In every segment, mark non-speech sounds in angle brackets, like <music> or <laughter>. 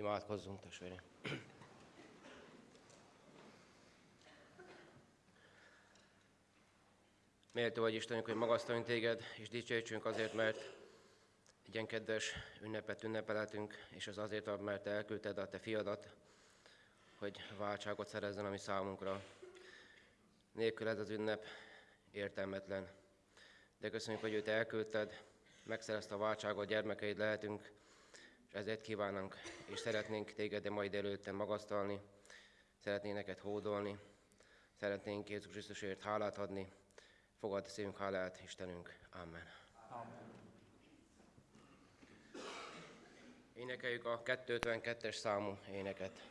Imádkozzunk, testvérem! Méltó vagy Istenünk, hogy magasztaljunk téged, és dicsőítsünk azért, mert egy ilyen kedves ünnepet ünnepelhetünk, és az azért, mert te elküldted a te fiadat, hogy váltságot szerezzen a mi számunkra. Nélkül ez az ünnep értelmetlen. De köszönjük, hogy őt elküldted, megszerezte a váltságot, gyermekeid lehetünk, és ezért kívánunk, és szeretnénk téged de majd előtte magasztalni, szeretnénk neked hódolni, szeretnénk Jézus Krisztusért hálát adni, fogad szívünk hálát, Istenünk. Amen. Amen. Énekeljük a 252-es számú éneket.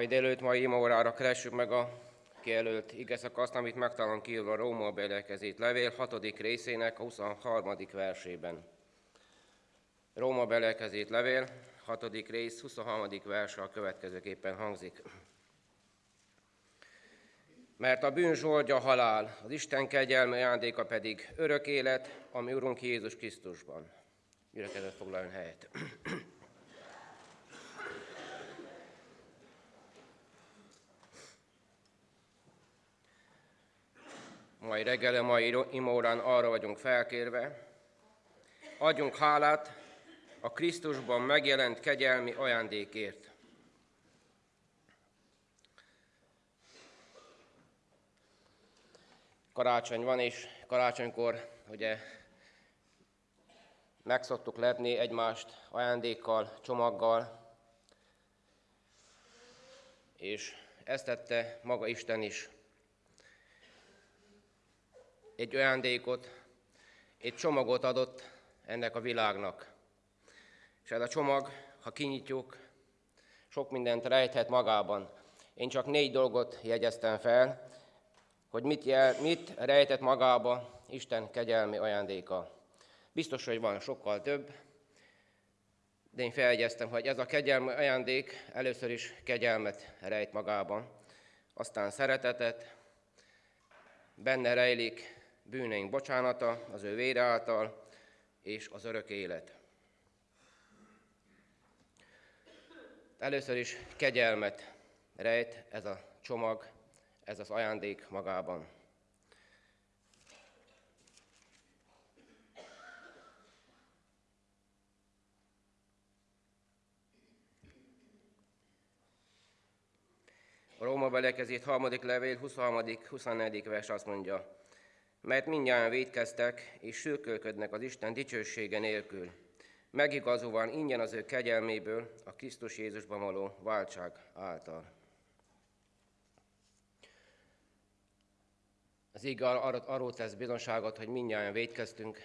Mai délőtt, mai órára keressük meg a kijelölt igeszakaszt, amit megtalálunk kiírva a Róma belekezét levél 6. részének a 23. versében. Róma belekezét levél, 6. rész, 23. verse a következőképpen hangzik. Mert a bűn zsoldja halál, az Isten kegyelme ajándéka pedig örök élet, ami Urunk Jézus Krisztusban. Gyülekezet foglaljon helyet. Mai reggel, a mai imórán arra vagyunk felkérve, adjunk hálát a Krisztusban megjelent kegyelmi ajándékért. karácsony van, és karácsonykor ugye meg szoktuk lepni egymást ajándékkal, csomaggal, és ezt tette maga Isten is. Egy ajándékot, egy csomagot adott ennek a világnak. És ez a csomag, ha kinyitjuk, sok mindent rejthet magában. Én csak négy dolgot jegyeztem fel, hogy mit, jel, mit rejtett magába Isten kegyelmi ajándéka. Biztos, hogy van sokkal több, de én feljegyeztem, hogy ez a kegyelmi ajándék először is kegyelmet rejt magában, aztán szeretetet, benne rejlik bűneink bocsánata az ő vére által, és az örök élet. Először is kegyelmet rejt ez a csomag, ez az ajándék magában. A Róma belekezét harmadik levél, 23. 24. vers azt mondja, mert mindjárt védkeztek és sürkölködnek az Isten dicsősége nélkül, megigazolván ingyen az ő kegyelméből a Krisztus Jézusban való váltság által. Az ige ar- arról tesz bizonságot, hogy mindjárt védkeztünk,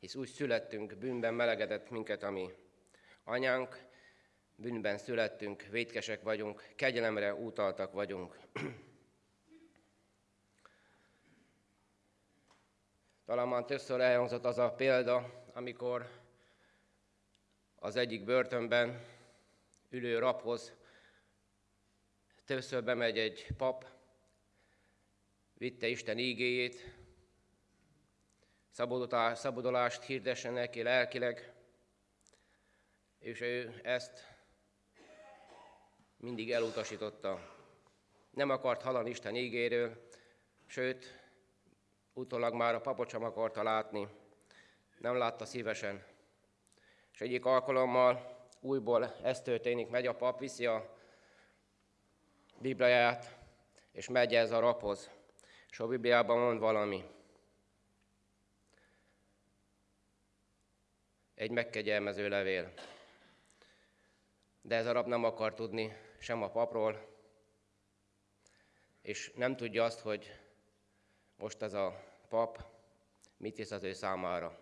hisz úgy születtünk, bűnben melegedett minket, ami anyánk, bűnben születtünk, védkesek vagyunk, kegyelemre útaltak vagyunk. <clears throat> Talán már többször elhangzott az a példa, amikor az egyik börtönben ülő raphoz többször bemegy egy pap, vitte Isten ígéjét, szabadulást hirdessen neki lelkileg, és ő ezt mindig elutasította. Nem akart hallani Isten ígéről, sőt, utólag már a papot sem akarta látni, nem látta szívesen. És egyik alkalommal újból ez történik, megy a pap, viszi a Bibliáját, és megy ez a raphoz. És a Bibliában mond valami. Egy megkegyelmező levél. De ez a rab nem akar tudni sem a papról, és nem tudja azt, hogy most ez a pap mit hisz az ő számára.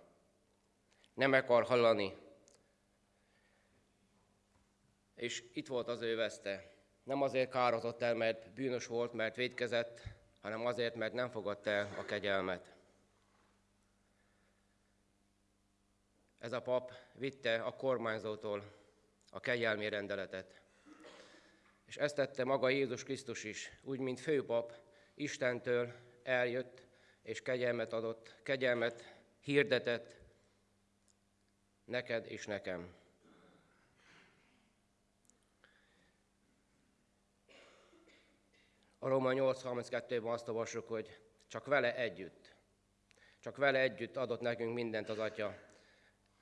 Nem akar hallani. És itt volt az ő veszte. Nem azért kározott el, mert bűnös volt, mert védkezett, hanem azért, mert nem fogadta el a kegyelmet. Ez a pap vitte a kormányzótól a kegyelmi rendeletet. És ezt tette maga Jézus Krisztus is, úgy, mint főpap, Istentől eljött, és kegyelmet adott, kegyelmet hirdetett neked és nekem. A Róma 8.32-ben azt olvassuk, hogy csak vele együtt, csak vele együtt adott nekünk mindent az Atya,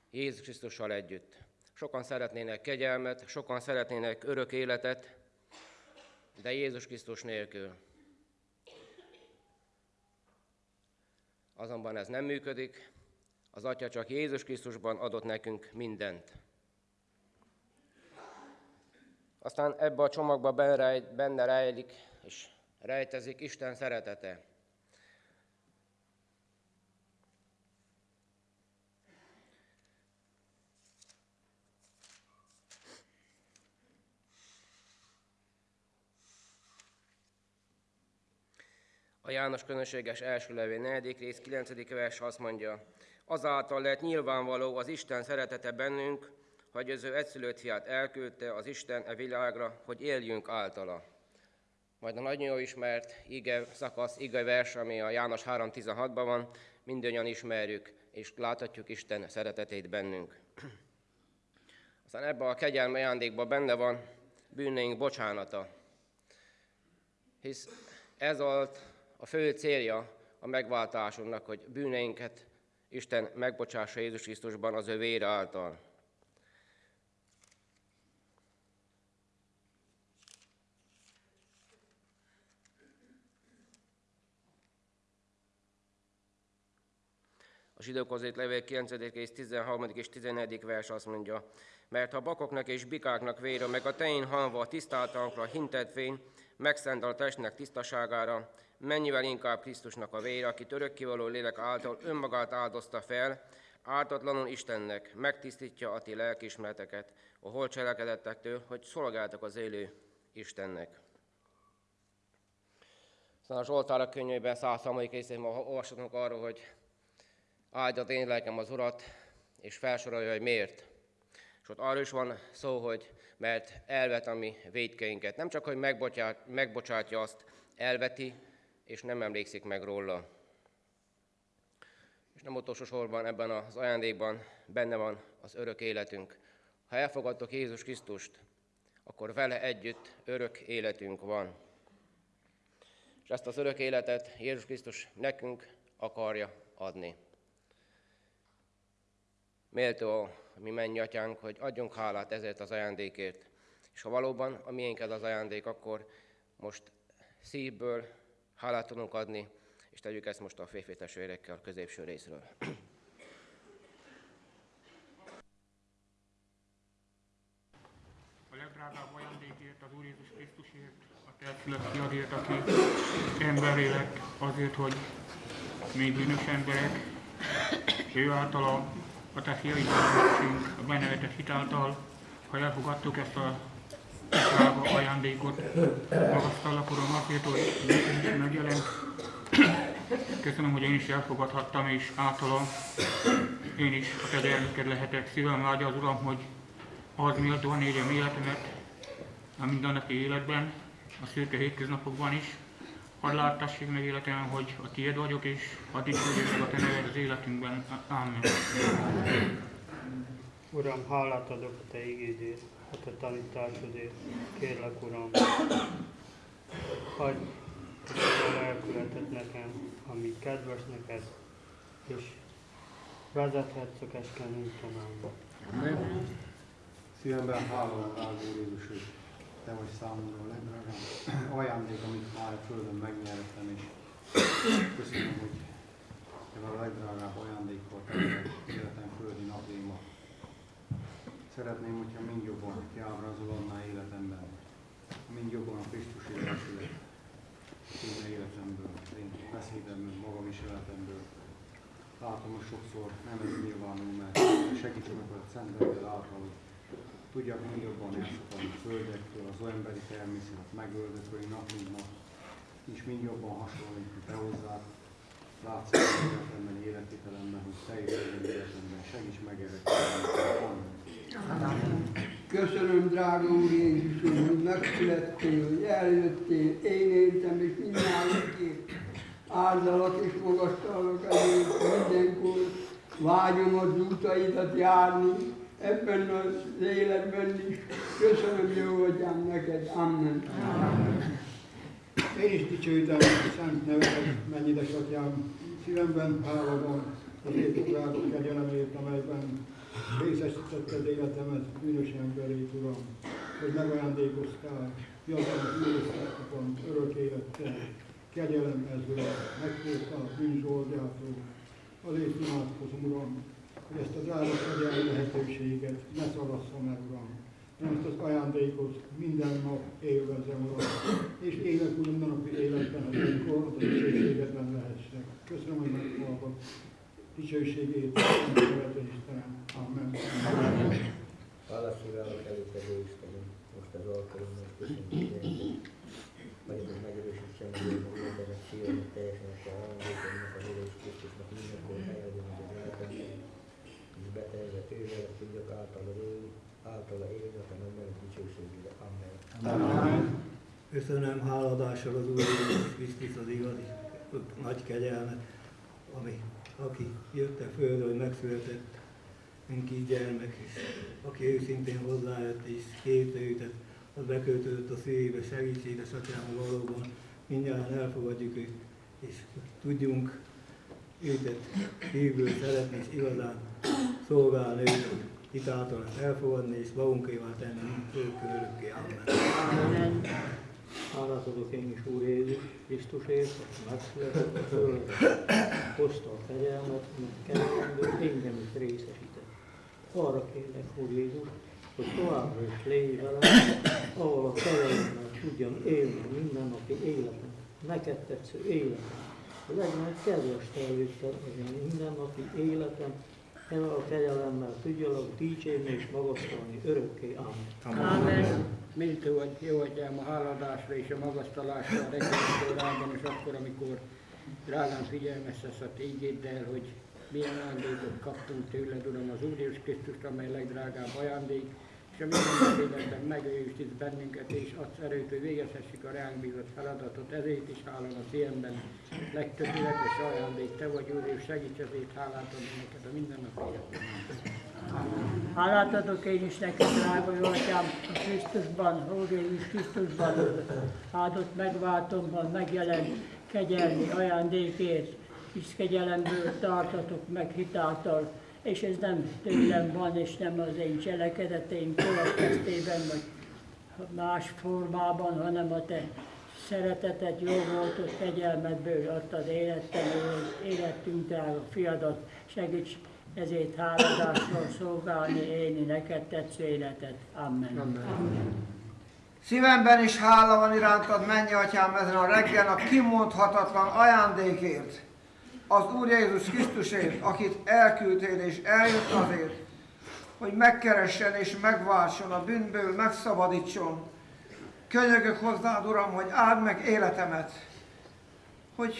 Jézus Krisztussal együtt. Sokan szeretnének kegyelmet, sokan szeretnének örök életet, de Jézus Krisztus nélkül. Azonban ez nem működik, az Atya csak Jézus Krisztusban adott nekünk mindent. Aztán ebbe a csomagba benne rejlik és rejtezik Isten szeretete. A János közönséges első levél 4. rész 9. vers azt mondja, azáltal lett nyilvánvaló az Isten szeretete bennünk, hogy az ő egyszülött fiát elküldte az Isten e világra, hogy éljünk általa. Majd a nagyon jó ismert ige szakasz, ige vers, ami a János 3.16-ban van, mindannyian ismerjük, és láthatjuk Isten szeretetét bennünk. Aztán ebben a kegyelme ajándékban benne van bűneink bocsánata. Hisz ez volt a fő célja a megváltásunknak, hogy bűneinket Isten megbocsássa Jézus Krisztusban az ő vére által. A zsidókhoz írt levél 9. és 13. és 14. vers azt mondja, mert ha bakoknak és bikáknak vére, meg a teén halva a tisztáltankra hintetvény, megszent a testnek tisztaságára, mennyivel inkább Krisztusnak a vére, aki örökkivaló lélek által önmagát áldozta fel, ártatlanul Istennek megtisztítja a ti lelkismereteket a hol cselekedettektől, hogy szolgáltak az élő Istennek. Szóval a Zsoltára könyvében 103. részében olvashatunk arról, hogy áldjad én lelkem az Urat, és felsorolja, hogy miért. És ott arról is van szó, hogy mert elvet a mi védkeinket. Nem csak, hogy megbocsátja azt, elveti, és nem emlékszik meg róla. És nem utolsó sorban ebben az ajándékban benne van az örök életünk. Ha elfogadtok Jézus Krisztust, akkor vele együtt örök életünk van. És ezt az örök életet Jézus Krisztus nekünk akarja adni. Méltó a mi mennyi atyánk, hogy adjunk hálát ezért az ajándékért. És ha valóban a miénked az ajándék, akkor most szívből hálát tudunk adni, és tegyük ezt most a férfi a középső részről. A legdrágább ajándékért, az Úr Jézus Krisztusért, a te fiadért, aki emberé lett azért, hogy még bűnös emberek, ő általa a te fiaid a benevetett hitáltal, ha elfogadtuk ezt a drága ajándékot, magasztallak Uram azért, hogy megjelent. Köszönöm, hogy én is elfogadhattam, és általa én is a te gyermeked lehetek. Szívem vágya az Uram, hogy az méltóan érjem életemet a mindennapi életben, a szürke hétköznapokban is. Hadd láttassék meg életemben, hogy a tiéd vagyok, és hadd dicsőjük a te neved az életünkben. Amen. Uram, hálát adok a Te igédért, a Te tanításodért. Kérlek, Uram, hagyj a lelkületet nekem, ami kedves neked, és vezethetsz a keskeny úton Amen. Szívemben hálom rád, Úr Jézus, hogy Te vagy számomra a legdrágább ajándék, amit már a Földön megnyertem, és köszönöm, hogy Te a legdrágább ajándék volt életem. Szeretném, hogyha mind jobban kiábrázolodná életemben, mind jobban a Krisztus életület én életemből, én beszédemből, magam is életemből. Látom, hogy sokszor nem ez nyilvánul, mert segíts meg a Szent által, hogy tudjak mind jobban elszakadni a földektől, az emberi természet megöldökölni nap mint nap, és mind jobban hasonlítani te hozzád, látszik életemben, életvitelemben, hogy te életemben, segíts meg erre. Köszönöm, drága Úr Jézusom, hogy megszülettél, hogy eljöttél, én éltem, és mindjárt áldalak és magasztalak azért mindenkor, vágyom az útaidat járni, ebben az életben is. Köszönöm, jó atyám, neked. Amen. Amen. Én is dicsőítem a szent nevedet, mennyides atyám, szívemben hála van azért drága kegyelemért, amelyben részesítetted életemet bűnös emberét, Uram, hogy megajándékoztál, fiatal bűnösségben, örök élettel, kegyelem ez, Uram, megfogta a bűnzsoldjától. Azért imádkozom, Uram, hogy ezt a drága kegyelmi lehetőséget ne szalasszam el, Uram, hanem ezt az ajándékot minden nap élvezem, Uram, és élek úgy minden napi életben, hogy amikor a dicsőségedben lehessek. Köszönöm, hogy meghallgat dicsőségét, Istenem. Amen. Hála szíválok előtte, Istenem, most az alkalommal köszönjük, hogy megerősítsen, hogy a emberek szívemet teljesen a ajándékomnak, a Jézus Krisztusnak mindenkor helyezem az életemben, és betelezett ővel tudjak általa élni, általa élni, a nem dicsőségére. Amen. Amen. Köszönöm háladással az Úr Jézus Krisztus az igazi nagy kegyelmet, ami aki jött a földre, hogy megszületett, mint így gyermek, és aki őszintén hozzájött és kérte őt, az beköltözött a szívébe, segíts édesatyám valóban, mindjárt elfogadjuk őt, és tudjunk őtet szívből szeretni, és igazán szolgálni őt, hitáltal elfogadni, és magunkévá tenni, örökké, örökké. Amen. Hálát adok én is Úr Jézus Krisztusért, aki megszületett a földön, hozta a kegyelmet, mert kegyelemből engem is részesített. Arra kérlek, Úr Jézus, hogy továbbra is légy velem, ahol a kegyelemmel tudjam élni a mindennapi életem, neked tetsző életem. Hogy legyen egy kedves tervétel az én mindennapi életem, ezzel a kegyelemmel tudjalak dicsérni és magasztalni örökké. Amen. Amen. Méltó vagy, jó atyám, a háladásra és a magasztalásra a órában, és akkor, amikor drágán figyelmeztetsz a tégéddel, hogy milyen ajándékot kaptunk tőled, Uram, az Úr Jézus Krisztust, amely legdrágább ajándék, és a minden életben megőriztsz bennünket, és adsz erőt, hogy végezhessük a ránk bízott feladatot. Ezért is hálom a szívemben. Legtökéletes ajándék, Te vagy, Úr, és segíts ezért hálát adni neked a mindennapi életben. Hálát adok én is neked, drága jó atyám, a Krisztusban, Úr Jézus Krisztusban, áldott megváltomban megjelent kegyelmi ajándékért, hisz kegyelemből tartatok meg hitáltal, és ez nem tőlem van, és nem az én cselekedeteim következtében, vagy más formában, hanem a te szeretetet, jó voltot, kegyelmedből adtad élettem, életünkre a fiadat. Segíts ezért háladással szolgálni, élni neked tetsző életet. Amen. Amen. Szívemben is hála van irántad, mennyi atyám, ezen a reggel a kimondhatatlan ajándékért, az Úr Jézus Krisztusért, akit elküldtél és eljött azért, hogy megkeressen és megváltson a bűnből, megszabadítson. Könyörgök hozzád, Uram, hogy áld meg életemet, hogy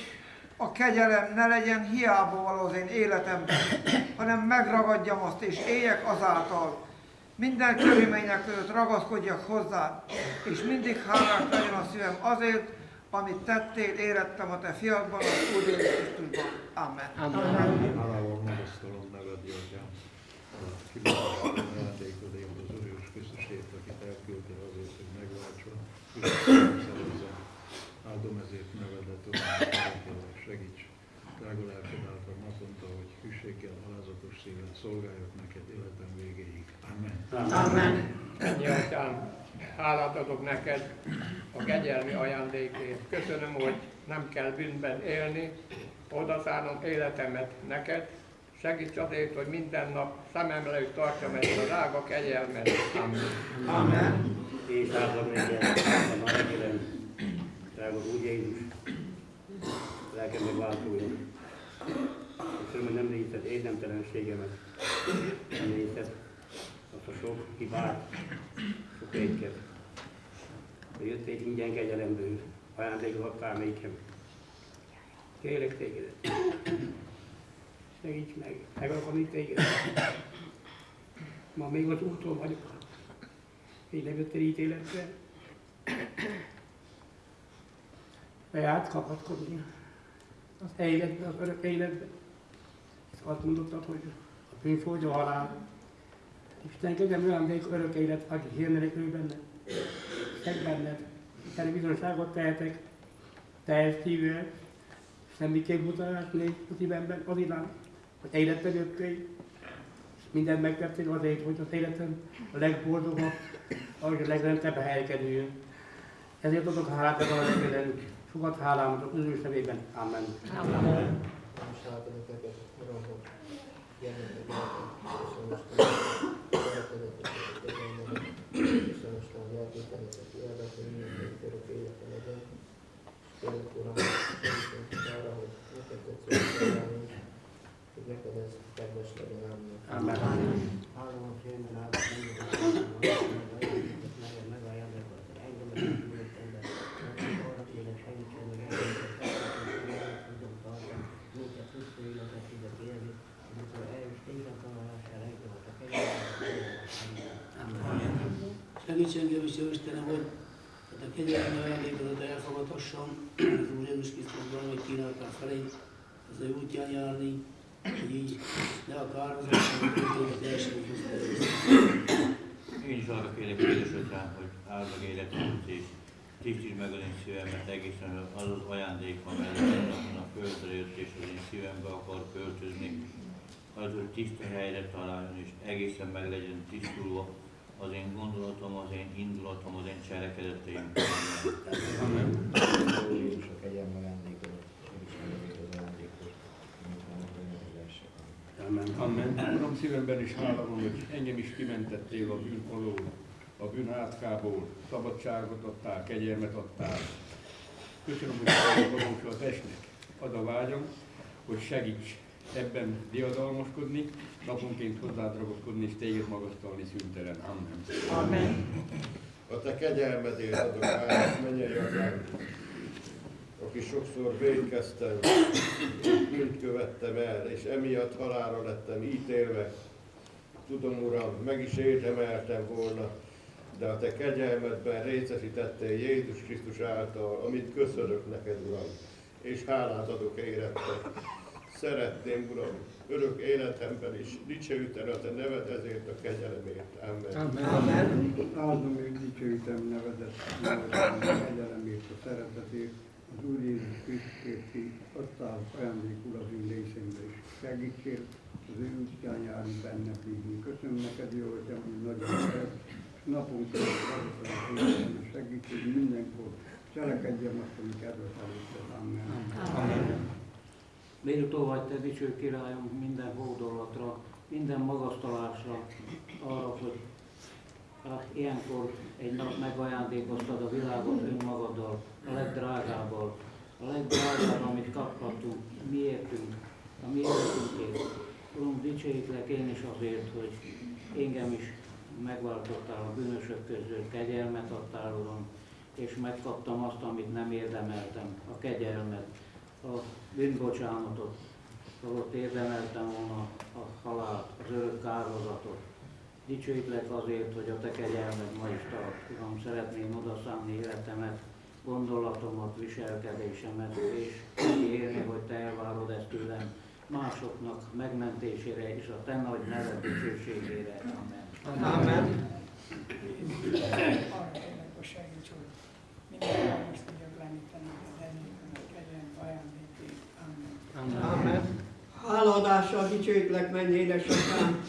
a kegyelem ne legyen hiába való az én életemben, hanem megragadjam azt és éljek azáltal. Minden körülmények között ragaszkodjak hozzá, és mindig hálás legyen a szívem azért, amit tettél, érettem a te fiadban, az Úr Jézus Krisztusban. Amen. Hálával magasztalom neved, a kibaszott ajándékodért az Úr Jézus Krisztusért, akit elküldtél azért, hogy megváltson. Áldom ezért nevedet, Uram, segíts. Drága lelked által naponta, hogy hűséggel, alázatos szíven szolgáljak neked életem végéig. Amen. Amen. Ennyi atyám, hálát adok neked a kegyelmi ajándékért. Köszönöm, hogy nem kell bűnben élni, odaszállom életemet neked. Segíts azért, hogy minden nap szemem előtt tartsam ezt a drága kegyelmet. Amen. Amen. És áldom neked a reggelen, drága Úr Jézus, lelkem megváltója. Köszönöm, hogy nem nézted érdemtelenségemet, nem nézted azt a sok hibát, sok étket. De jöttél ingyen kegyelemből, ajándékot adtál nékem. Kérlek tégedet, segíts meg, meg akarom itt téged. Ma még az úton vagyok, így nem jöttél ítéletre. Bejárt kapatkodni az életbe, az örök életbe. És azt mondottad, hogy a a halál. Isten kegyem olyan örök élet, aki hirdelik ő benne. Egy benned. Erre bizonságot tehetek, teljes szívvel, semmiképp mutatás négy a szívemben az iránt, hogy életben jöttél, és mindent megtettél azért, hogy az életem a legboldogabb, ahogy a legrendebb helykedüljön. Ezért adok hálát a reggelen, sokat hálámat az Úr nevében. Amen. Amen. Most átadok neked, Uram, hogy jelenleg életem, és a most a lelkételet, aki elvetni minden örök élete legyen. Kérlek, Uram, segítsünk arra, hogy neked tetsző szolgálni, hogy neked ez kedves legyen. Amen. Amen. Hálom a félben áldott mindenki, neked megajándékot, engem a gyűjtött ember. Arra kérlek, segítsen meg engem, tudom tartani, minket tisztő életet tudok élni, amikor eljövsz téged tanulására, engem a kegyelmet. Segíts engem is, jó Istenem, hogy hát a kegyelmi ajándékodat elfogadhassam, az Úr Jézus Krisztusban, hogy kínáltál felé, az ő útján járni, hogy így ne a kározásra, hogy a teljesítőt Én is arra kérlek, édes atyám, hogy áld meg életemet és tisztítsd meg az én szívemet egészen az az ajándék, amely napon a földre jött és az én szívembe akar költözni, az, hogy tiszta helyre találjon és egészen meg legyen tisztulva, az én gondolatom, az én indulatom, az én cselekedeteim. <coughs> Amen. Amen. Amen. Uram, szívemben is hála van, hogy engem is kimentettél a bűn alól, a bűn átkából, szabadságot adtál, kegyelmet adtál. Köszönöm, hogy valósul a testnek. Az a vágyam, hogy segíts ebben diadalmaskodni, naponként hozzád ragaszkodni és téged magasztalni szüntelen. Amen. Amen. A te kegyelmedért adok át, mennyei atyám, aki sokszor védkeztem, bűnt követtem el, és emiatt halálra lettem ítélve. Tudom, Uram, meg is érdemeltem volna, de a te kegyelmedben részesítettél Jézus Krisztus által, amit köszönök neked, Uram, és hálát adok érette. Szeretném, Uram, örök életemben is dicsőíteni a te neved ezért a kegyelemért. Amen. Amen. Áldom és dicsőítem nevedet, nevedet, a kegyelemért, a szeretetért, az Úr Jézus Krisztusért, ki adtál ajándékul az részemre is. Segítsél az ő útján járni benne bízni. Köszönöm neked, jó hogy nagyon szeret, és naponként azokat az életem, és segíts, hogy mindenkor cselekedjem azt, amit kedvet előtted. Amen. Amen. Méltó vagy te, dicső királyom, minden hódolatra, minden magasztalásra, arra, hogy hát ilyenkor egy nap megajándékoztad a világot önmagaddal, a legdrágábbal, a legdrágább, amit kaphatunk, miértünk, a mi életünkért. Uram, dicsőítlek én is azért, hogy engem is megváltottál a bűnösök közül, kegyelmet adtál, Uram, és megkaptam azt, amit nem érdemeltem, a kegyelmet, a bűnbocsánatot, holott érdemeltem volna a halált, az örök kárhozatot. Dicsőítlek azért, hogy a te kegyelmed ma is tart. Uram, szeretném odaszállni életemet, gondolatomat, viselkedésemet, és úgy élni, hogy te elvárod ezt tőlem másoknak megmentésére és a te nagy neved dicsőségére. Amen. Amen. Arra kérlek, hogy segíts, hogy minden most tudjak lenni, te neked ennyi, kegyelm, ajándékét. Amen. Háladással dicsőítlek, mennyi édesatyám,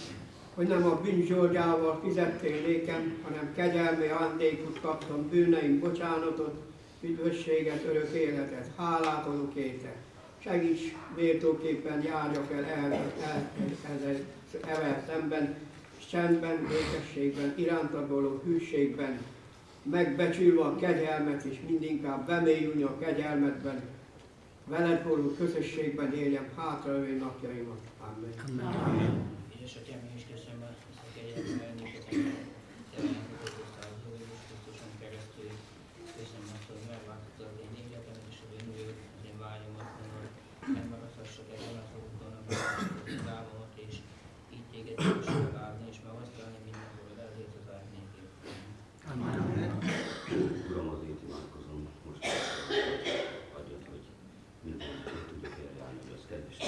hogy nem a bűnzsolgyával fizettél nékem, hanem kegyelmi ajándékot kaptam, bűneim bocsánatot, üdvösséget, örök életet. Hálát adok érte. Segíts méltóképpen járjak el, el, el, el, el szemben, csendben, békességben, irántad hűségben, megbecsülve a kegyelmet, és mindinkább bemélyülni a kegyelmetben, veled való közösségben éljem hátralévő napjaimat. Amen. Amen. És atyám, én is köszönöm a kegyelmet, ajándékot, amit te meghoztál az Úr Jézus Krisztuson keresztül. Köszönöm azt, hogy megváltottad az én életemet és az én jövő, az én vágyomat, hogy megmaradhassak ebben az úton, az álmomat, és így téged is megállni és megasztalni mindenhol, ezért az árnyékért. Amen. Uram, az én imádkozom most, adjad, hogy mindent ki tudjuk eljárni, hogy az kedves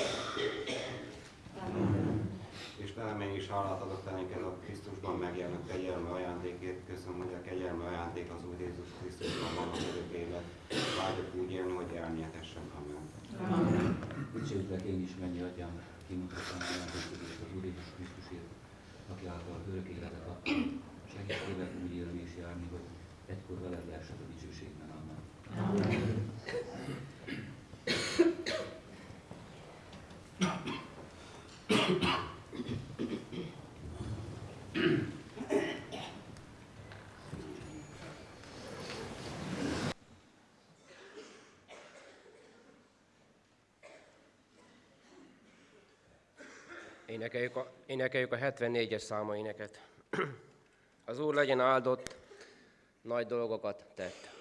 És te mégis hálát adok te neked a Krisztusban megjelent kegyelme ajándékért. Köszönöm, hogy a kegyelme ajándék az Úr Jézus Krisztusban van az örök élet. Vágyok úgy élni, hogy elnyerhessem. Amen. Dicsőtlek én is, mennyi atyám, kimutattam ajándékot és az Úr Jézus Krisztusért, aki által örök életet adtam. Segíts úgy élni és járni, hogy egykor veled lehessek a dicsőségben. Amen. Énekeljük a, énekeljük a 74-es száma. <clears throat> Az Úr legyen áldott, nagy dolgokat tett.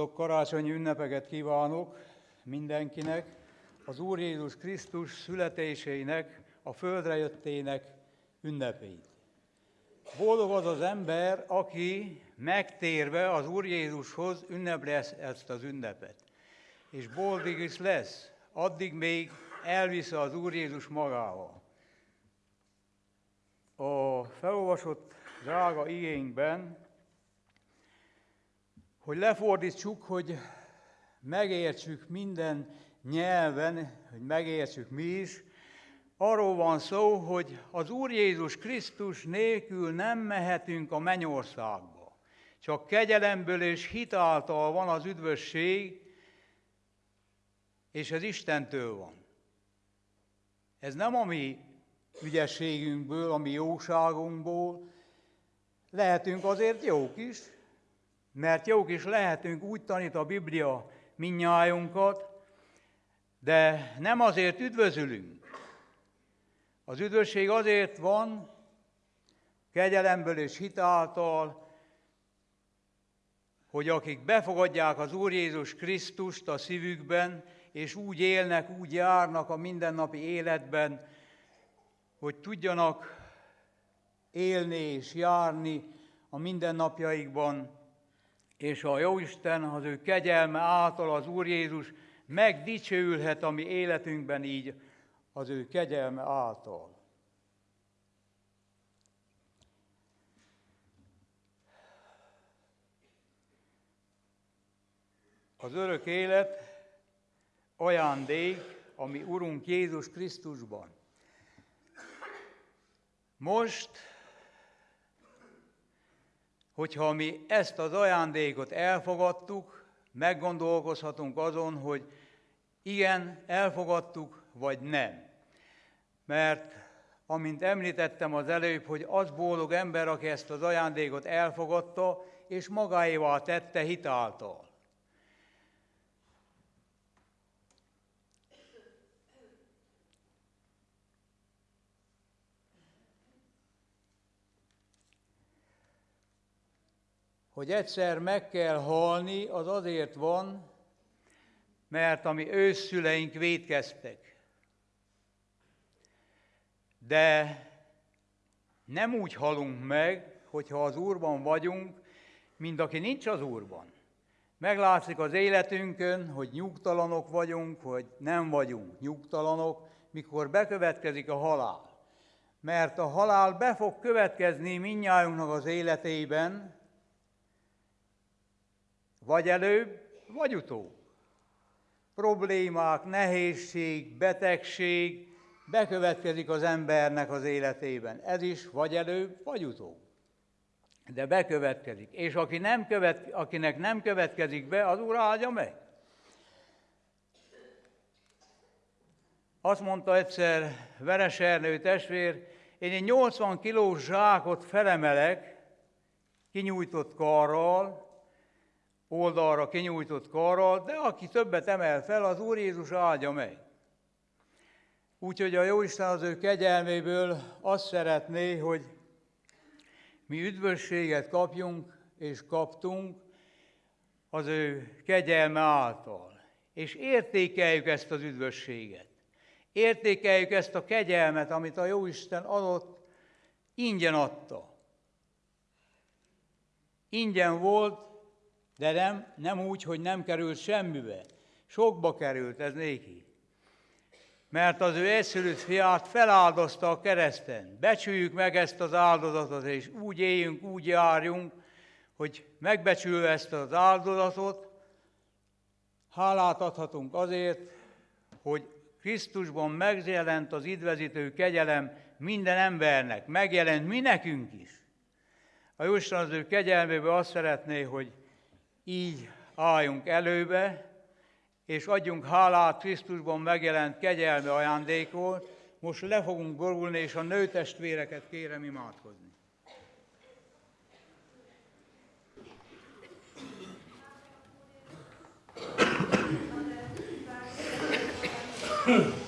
Boldog karácsonyi ünnepeket kívánok mindenkinek, az Úr Jézus Krisztus születésének, a földre jöttének ünnepét. Boldog az az ember, aki megtérve az Úr Jézushoz ünnepli ezt az ünnepet. És boldog is lesz, addig még elvisz az Úr Jézus magával. A felolvasott drága igényben, hogy lefordítsuk, hogy megértsük minden nyelven, hogy megértsük mi is, arról van szó, hogy az Úr Jézus Krisztus nélkül nem mehetünk a mennyországba. Csak kegyelemből és hitáltal van az üdvösség, és ez Istentől van. Ez nem a mi ügyességünkből, a mi jóságunkból. Lehetünk azért jók is, mert jók is lehetünk, úgy tanít a Biblia minnyájunkat, de nem azért üdvözülünk. Az üdvösség azért van, kegyelemből és hitáltal, hogy akik befogadják az Úr Jézus Krisztust a szívükben, és úgy élnek, úgy járnak a mindennapi életben, hogy tudjanak élni és járni a mindennapjaikban, és a Jóisten az ő kegyelme által az Úr Jézus megdicsőülhet a mi életünkben így az ő kegyelme által. Az örök élet ajándék, ami Urunk Jézus Krisztusban. Most, hogyha mi ezt az ajándékot elfogadtuk, meggondolkozhatunk azon, hogy igen, elfogadtuk, vagy nem. Mert, amint említettem az előbb, hogy az boldog ember, aki ezt az ajándékot elfogadta, és magáévá tette hitáltal. Hogy egyszer meg kell halni, az azért van, mert a mi őszüleink védkeztek. De nem úgy halunk meg, hogyha az Úrban vagyunk, mint aki nincs az Úrban. Meglátszik az életünkön, hogy nyugtalanok vagyunk, vagy nem vagyunk nyugtalanok, mikor bekövetkezik a halál. Mert a halál be fog következni minnyájunknak az életében, vagy előbb, vagy utóbb. Problémák, nehézség, betegség bekövetkezik az embernek az életében. Ez is vagy előbb, vagy utóbb. De bekövetkezik. És aki nem követ, akinek nem következik be, az Úr áldja meg. Azt mondta egyszer Veres Ernő testvér, én egy 80 kilós zsákot felemelek, kinyújtott karral, oldalra kinyújtott karral, de aki többet emel fel, az Úr Jézus áldja meg. Úgyhogy a Jóisten az ő kegyelméből azt szeretné, hogy mi üdvösséget kapjunk és kaptunk az ő kegyelme által. És értékeljük ezt az üdvösséget. Értékeljük ezt a kegyelmet, amit a Jóisten adott, ingyen adta. Ingyen volt, de nem, nem úgy, hogy nem került semmibe. Sokba került ez néki. Mert az ő egyszülött fiát feláldozta a kereszten. Becsüljük meg ezt az áldozatot, és úgy éljünk, úgy járjunk, hogy megbecsülve ezt az áldozatot, hálát adhatunk azért, hogy Krisztusban megjelent az idvezítő kegyelem minden embernek, megjelent mi nekünk is. A Jóisten az ő kegyelméből azt szeretné, hogy így álljunk előbe, és adjunk hálát Krisztusban megjelent kegyelmi ajándékot. Most le fogunk borulni, és a nőtestvéreket kérem imádkozni. Hmm. <clears throat>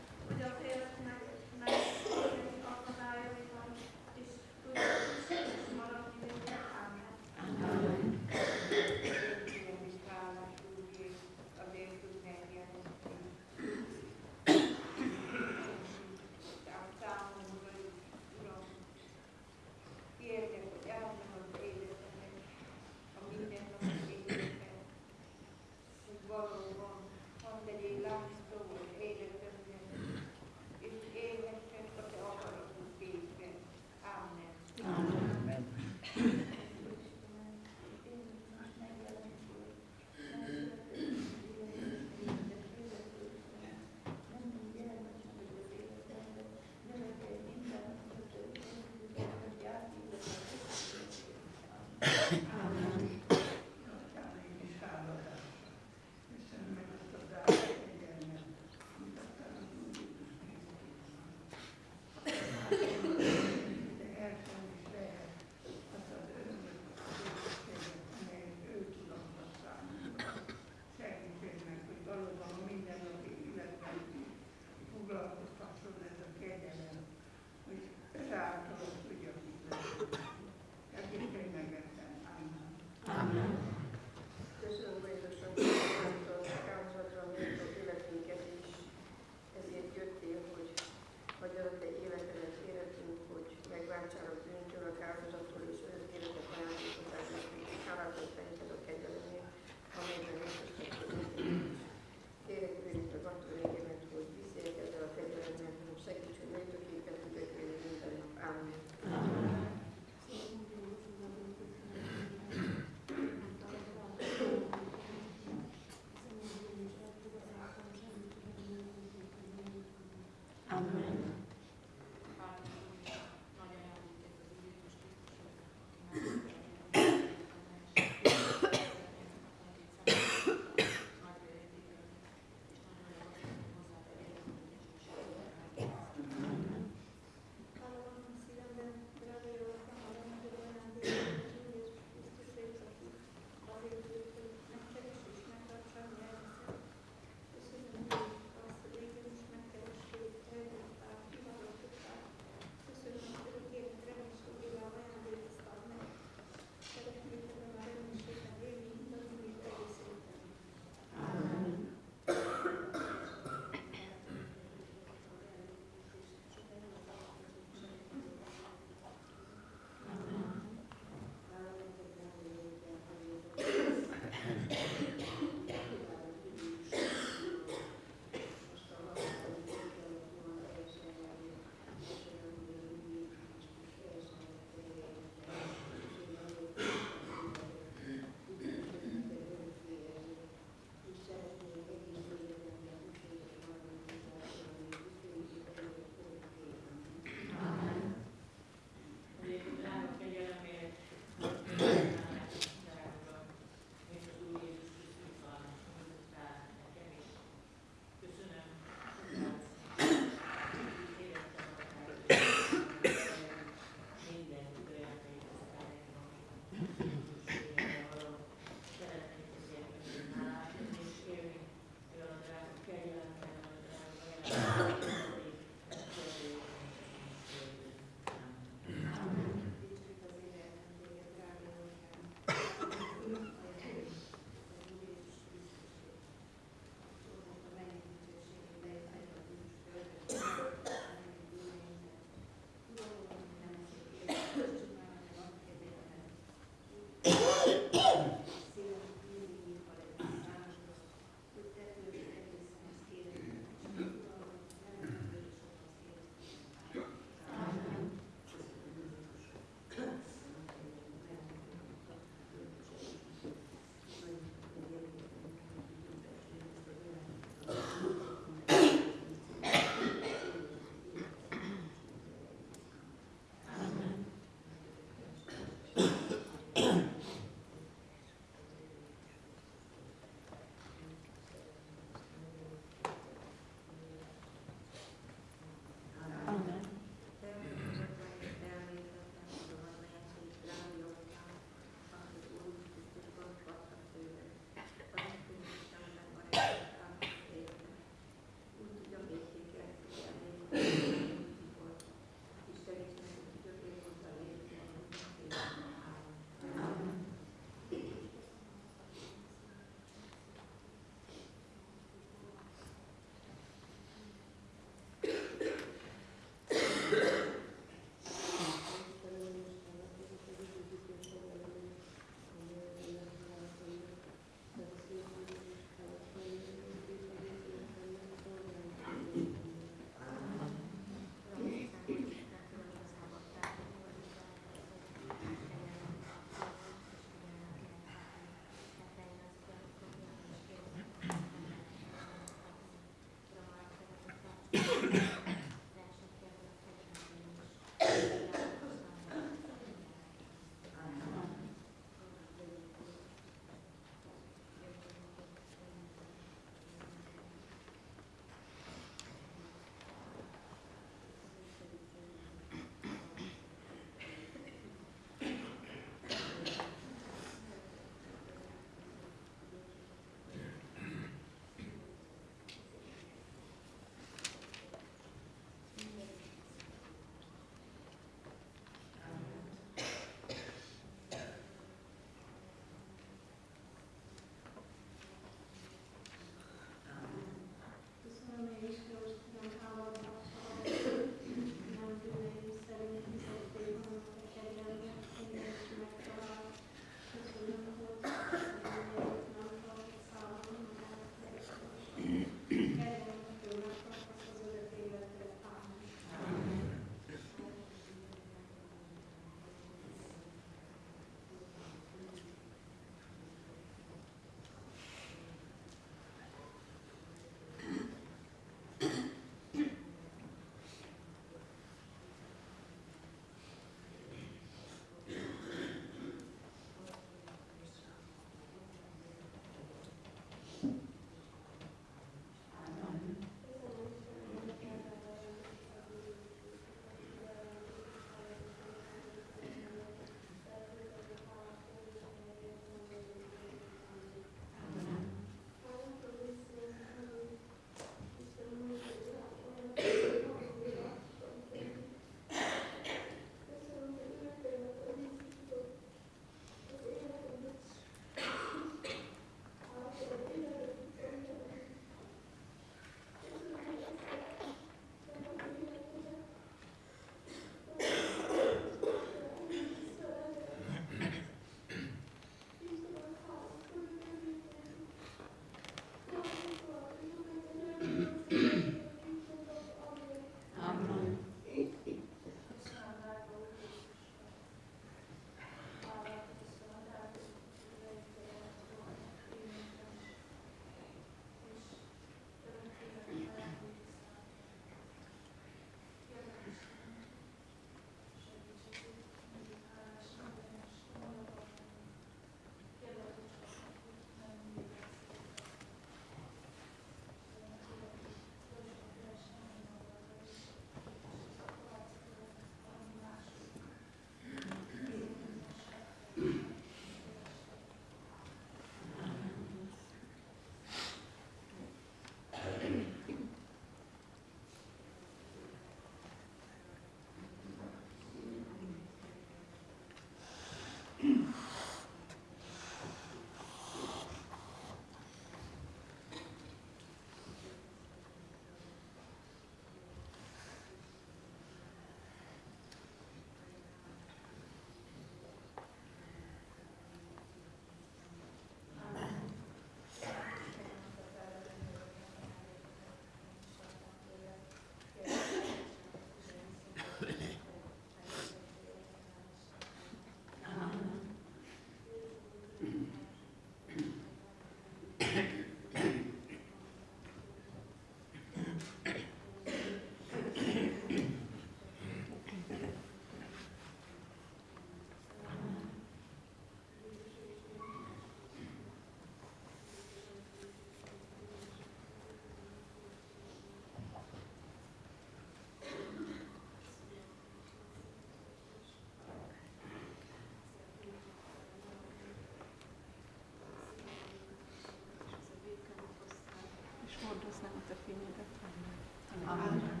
Amen.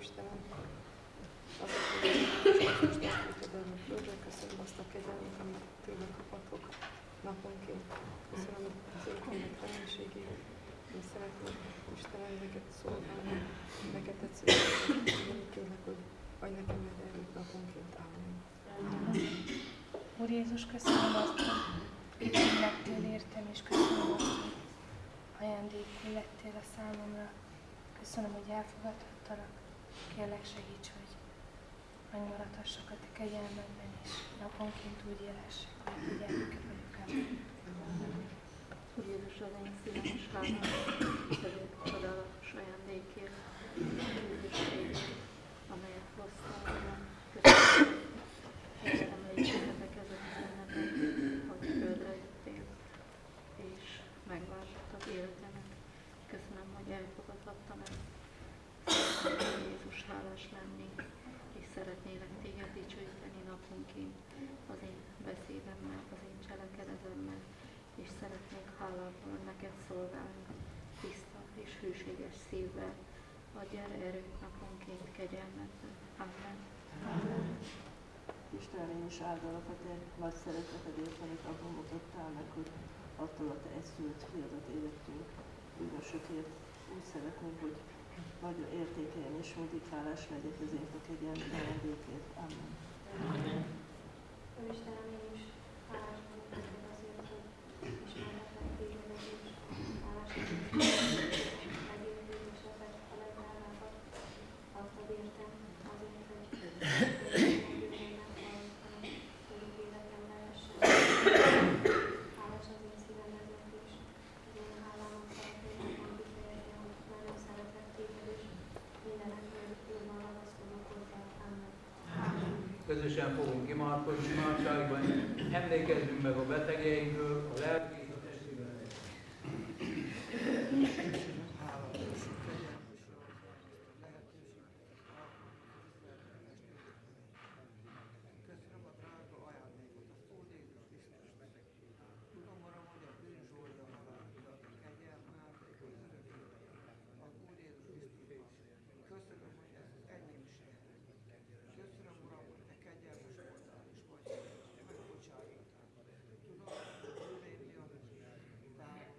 Istenem, azok, hogy most testvétedet a földre, köszönöm azt a kegyelmet, amit tőle kaphatok naponként. Köszönöm az örökkének reménységét. Én szeretném, Istenem, neked szolgálni, neked tetszően, kérlek, hogy adj nekem meg erőt naponként. Amen. Úr Jézus, köszönöm azt, hogy így lettél értem, és köszönöm azt, hogy ajándékul lettél a számomra. Köszönöm, hogy elfogadhattalak. Kérlek segíts, hogy megmaradhassak a te kegyelmedben, és naponként úgy élhessek, hogy gyermeke vagyok. Amen. Úr Jézus, az én szívem is hálás, ezért csodálatos ajándékért, üdvösségért, amelyet hoztál. Köszönöm, hogy emlékezzetek ezek az ünnepek, hogy földre jöttél, és megváltottad életemet. Köszönöm, hogy elfogadhattam ezt. Szeretném, Jézus, hálás lenni, és szeretnélek téged dicsőíteni naponként az én beszédemmel, az én cselekedetemmel, és szeretnék hálával neked szolgálni, tiszta és hűséges szívvel. Adj erre erőt naponként kegyelmedben. Amen. Amen. Istenem, én is áldalak a te nagy szeretetedért, amit abban mutattál meg, hogy attól a te egyszülött fiadat édettünk bűnösökért. Úgy szeretném, hogy nagy értékeljen és mindig hálás legyek ezért a kegyelmi ajándékért. Amen. Amen. Istenem, én is hálás Közösen fogunk imádkozni imádságban, emlékezzünk meg a betegeinkről, a lelki és a testi betegekről. Köszönöm a drága ajándékot, az Úr Jézus Krisztus. Tudom, Uram, hogy a bűn zsolda halálra, a kegyelm ártékot örökké az Úr Jézus Krisztusban. Köszönöm, hogy ez az enyémség. Köszönöm, Uram, hogy te kegyelmes voltál és vagy, és megbocsájtottál. Tudom, hogy a bűneim miatt távol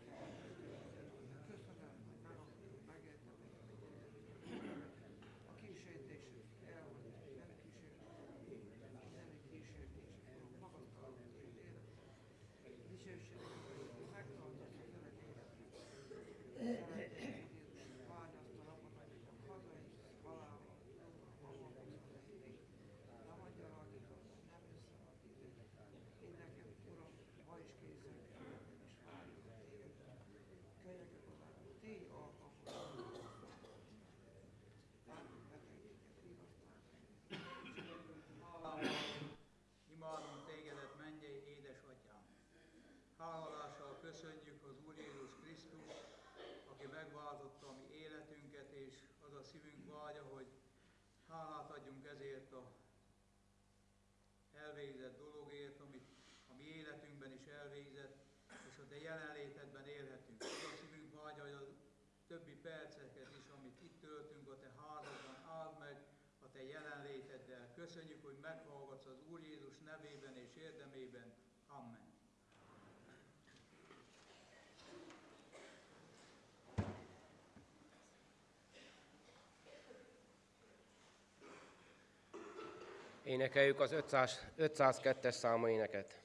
Köszönöm, hogy nem megértem, a kísértésük el, hogy nem kísértésük mindenik kísértés, Uram, magasztalom az én életet. Dicsőséget, hogy megtartasz az öreg életet. Szeretném, Jézus, várni azt a napot, amikor hazajössz halálba, nem adja rajta, nem jössz el a titeket. Én nekem, Uram, ma is készen kell, és várjuk téged. Kegyeket oda, tégy alkalmat. Várjuk betegséget, vigasztalni. Hálával imádunk tégedet, mennyei édesatyám. Háladással köszönjük az Úr Jézus Krisztus, aki megváltotta a mi életünket, és az a szívünk vágya, hogy hálát adjunk ezért a elvégzett dologért, amit a mi életünkben is elvégzett, te jelenlétedben élhetünk. Az a hogy a többi perceket is, amit itt töltünk a te házadban, áld meg a te jelenléteddel. Köszönjük, hogy meghallgatsz az Úr Jézus nevében és érdemében. Amen. Énekeljük az 500, 502-es számú éneket.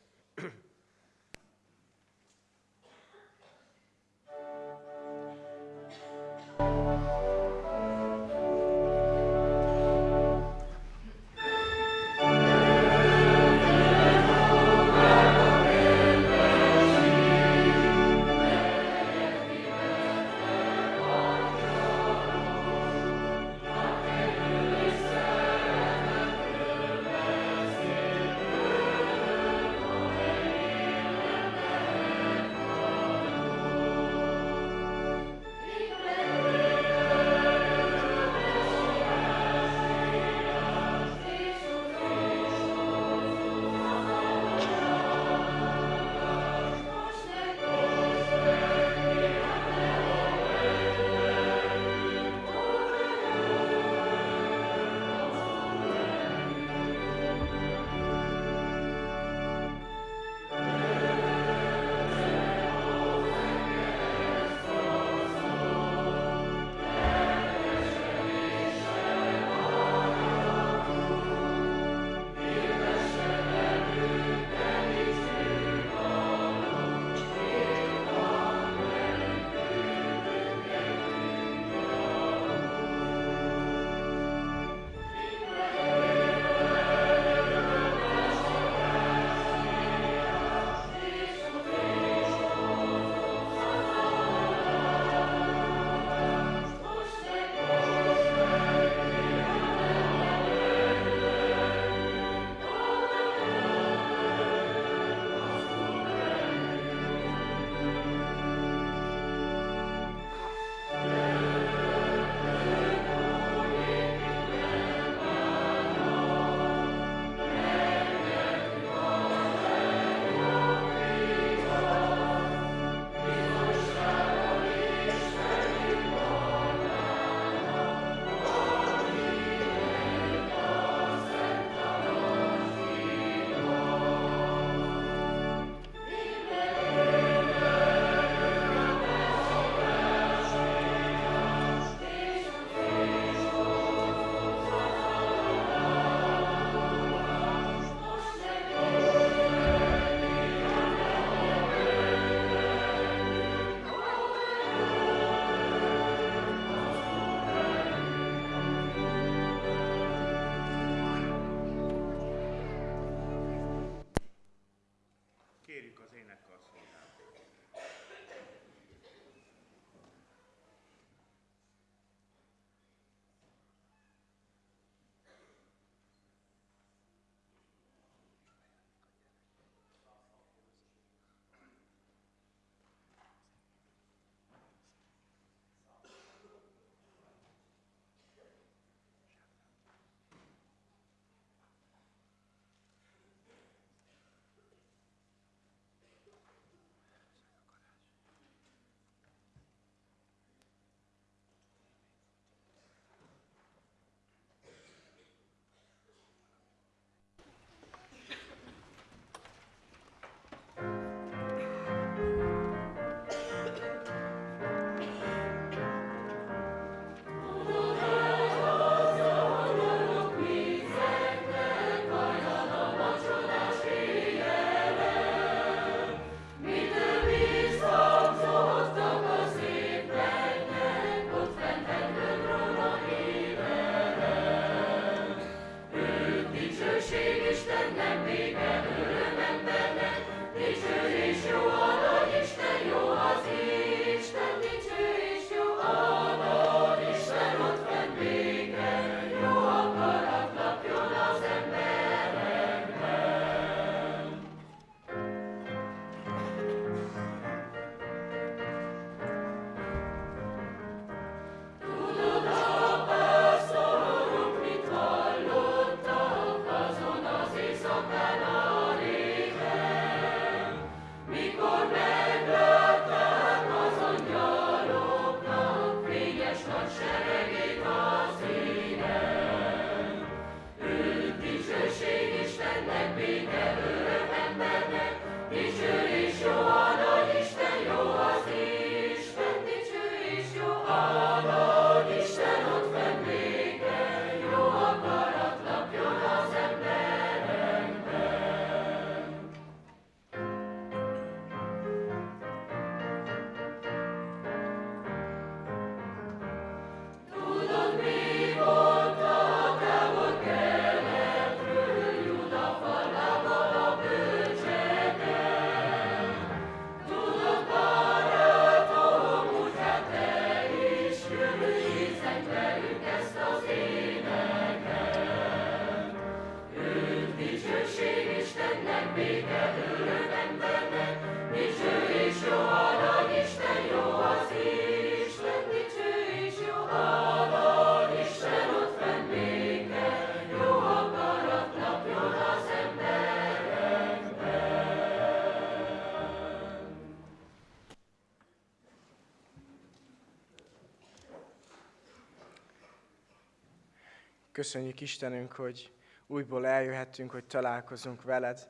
Köszönjük Istenünk, hogy újból eljöhettünk, hogy találkozunk veled,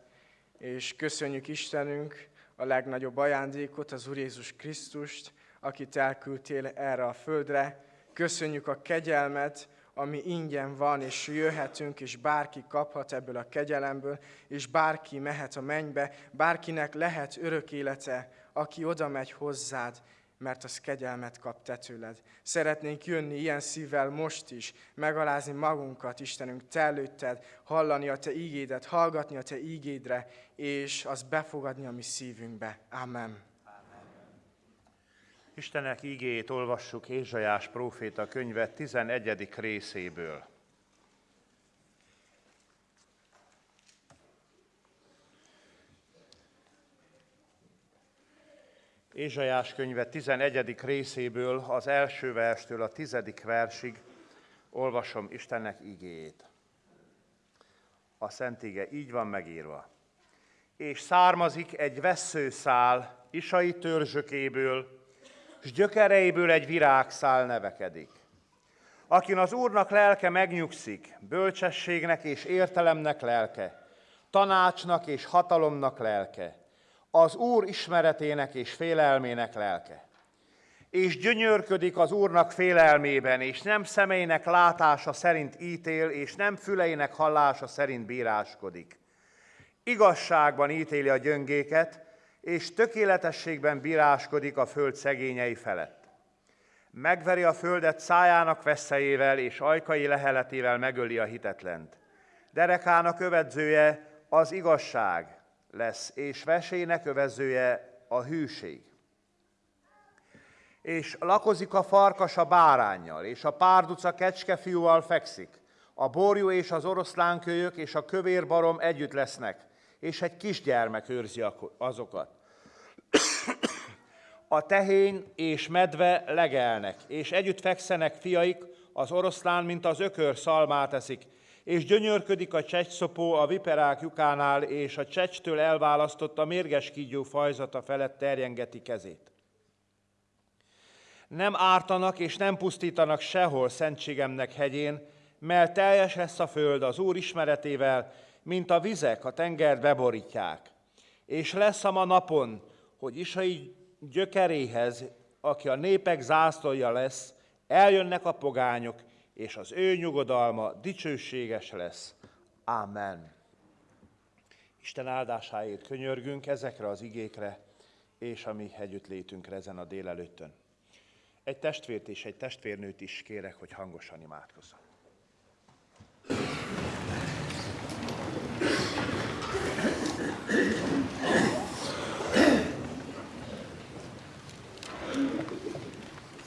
és köszönjük Istenünk a legnagyobb ajándékot, az Úr Jézus Krisztust, akit elküldtél erre a földre. Köszönjük a kegyelmet, ami ingyen van, és jöhetünk, és bárki kaphat ebből a kegyelemből, és bárki mehet a mennybe, bárkinek lehet örök élete, aki oda megy hozzád, mert az kegyelmet kap te tőled. Szeretnénk jönni ilyen szívvel most is, megalázni magunkat, Istenünk, te előtted, hallani a te ígédet, hallgatni a te ígédre, és az befogadni a mi szívünkbe. Amen. Istenek ígéjét olvassuk Ézsajás próféta könyve 11. részéből. Ézsajás könyve 11. részéből, az első verstől a tizedik versig olvasom Istennek igéjét. A Szent Ige így van megírva. És származik egy veszőszál isai törzsökéből, s gyökereiből egy virágszál nevekedik. Akin az Úrnak lelke megnyugszik, bölcsességnek és értelemnek lelke, tanácsnak és hatalomnak lelke, az Úr ismeretének és félelmének lelke. És gyönyörködik az Úrnak félelmében, és nem szemeinek látása szerint ítél, és nem füleinek hallása szerint bíráskodik. Igazságban ítéli a gyöngéket, és tökéletességben bíráskodik a föld szegényei felett. Megveri a földet szájának veszélyével, és ajkai leheletével megöli a hitetlent. Derekának övedzője az igazság, lesz, és vesének övezője a hűség. És lakozik a farkas a bárányjal, és a párduca kecskefiúval fekszik. A borjú és az oroszlánkölyök és a kövérbarom együtt lesznek, és egy kisgyermek őrzi azokat. A tehén és medve legelnek, és együtt fekszenek fiaik, az oroszlán, mint az ökör szalmát eszik, és gyönyörködik a csecsszopó a viperák lyukánál, és a csecstől elválasztott a mérges kígyó fajzata felett terjengeti kezét. Nem ártanak és nem pusztítanak sehol szentségemnek hegyén, mert teljes lesz a föld az Úr ismeretével, mint a vizek a tengert beborítják. És lesz a ma napon, hogy Isai gyökeréhez, aki a népek zászlója lesz, eljönnek a pogányok, és az ő nyugodalma dicsőséges lesz. Amen. Isten áldásáért könyörgünk ezekre az igékre, és a mi létünkre ezen a délelőttön. Egy testvért és egy testvérnőt is kérek, hogy hangosan imádkozzon.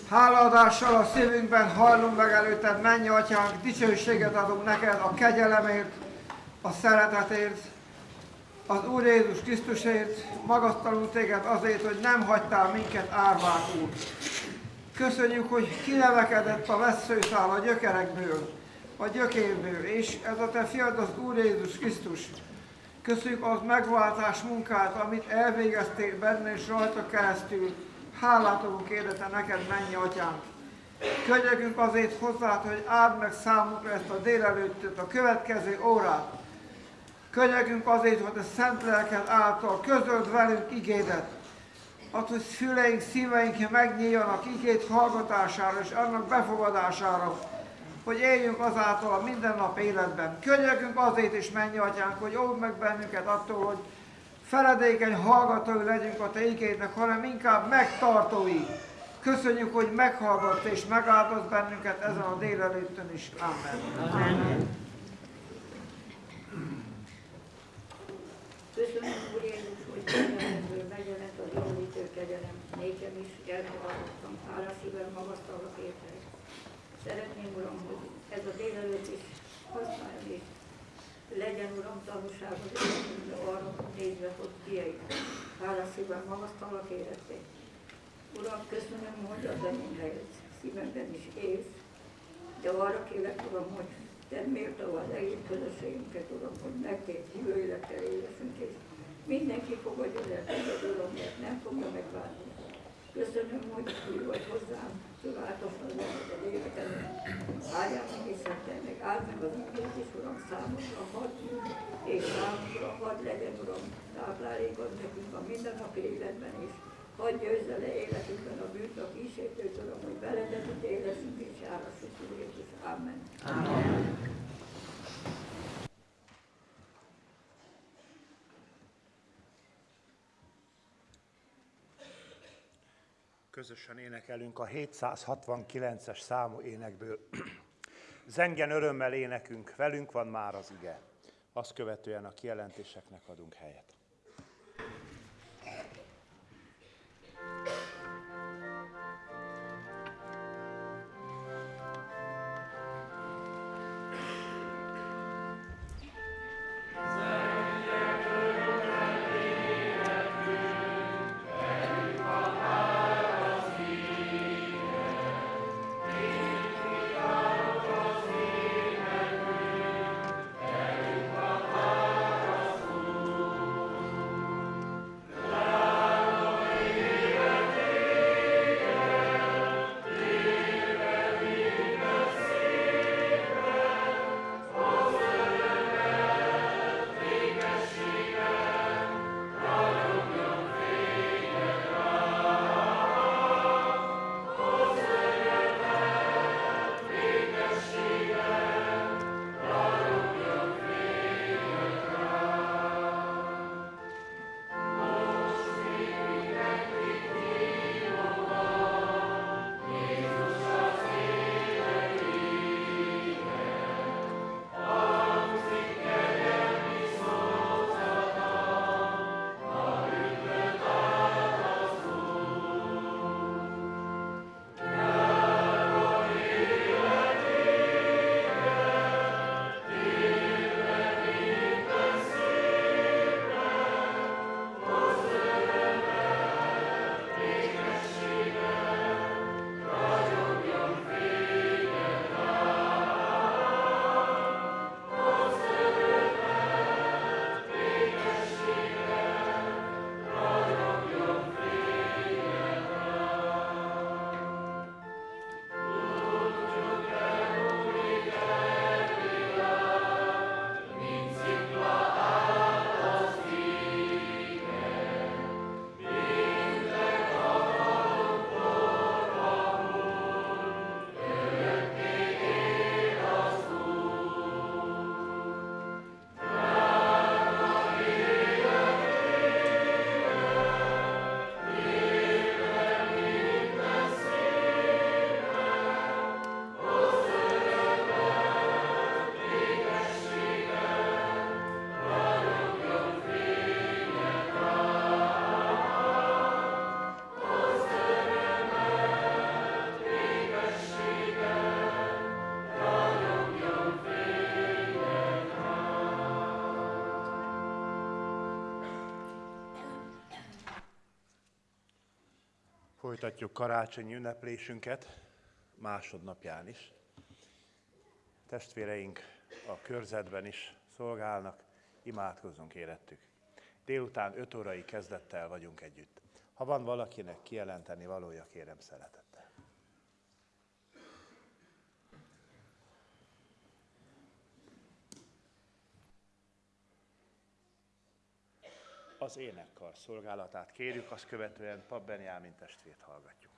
Hálaadással a szívünkben hajlunk meg előtted, mennyi atyánk, dicsőséget adunk neked a kegyelemért, a szeretetért, az Úr Jézus Krisztusért, magasztalunk téged azért, hogy nem hagytál minket árvákul. Köszönjük, hogy kinevekedett a veszőszál a gyökerekből, a gyökérből, és ez a te fiad az Úr Jézus Krisztus. Köszönjük az megváltás munkát, amit elvégeztél benne és rajta keresztül, Hálát adunk érdete neked, mennyi atyánk. Könyörgünk azért hozzá, hogy áld meg számunkra ezt a délelőttöt, a következő órát. Könyörgünk azért, hogy a Szent Lelked által közöld velünk igédet. Az, hogy füleink, szíveink megnyíljanak igét hallgatására és annak befogadására, hogy éljünk azáltal a mindennap életben. Könyörgünk azért is, mennyi atyánk, hogy óvd meg bennünket attól, hogy feledékeny hallgatói legyünk a Te igédnek, hanem inkább megtartói. Köszönjük, hogy meghallgatsz és megáldoz bennünket ezen a délelőttön is. Amen. Amen. Köszönöm, Úr Jézus, hogy kegyelemből megjelent a javítő kegyelem. Nékem is elfogadottam, hála szívvel magasztalak érte. Szeretném, Uram, hogy ez a délelőtt is használjon és legyen, Uram, tanúságod arra nézve, hogy kieit. Hálaszívben magasztalak életét. Uram, köszönöm, hogy az enyém helyet szívemben is élsz, de arra kérek, Uram, hogy te méltó az egész közösségünket, Uram, hogy megtét hívő élettel éleszünk, és mindenki fogadja el Uram, mert nem fogja megválni. Köszönöm, hogy új vagy hozzám, csodálatosan leheted életemben. Áldjál meg és szentelj meg, áld meg az igét is, Uram, számomra hadd, és számomra hadd legyen, Uram, táplálékod nekünk a mindennapi életben is. Hadd győzze le életünkben a bűnt, a kísértőt, Uram, hogy veledet ítéleszünk és járassuk, Úr Jézus. Amen. Amen. Közösen énekelünk a 769-es számú énekből. <clears throat> Zengen örömmel énekünk, velünk van már az ige. Azt követően a kijelentéseknek adunk helyet. Folytatjuk karácsonyi ünneplésünket másodnapján is. Testvéreink a körzetben is szolgálnak, imádkozzunk érettük. Délután 5 órai kezdettel vagyunk együtt. Ha van valakinek kijelenteni valója, kérem szeretettel. Az énekkar szolgálatát kérjük, azt követően Pap Benjámin testvért hallgatjuk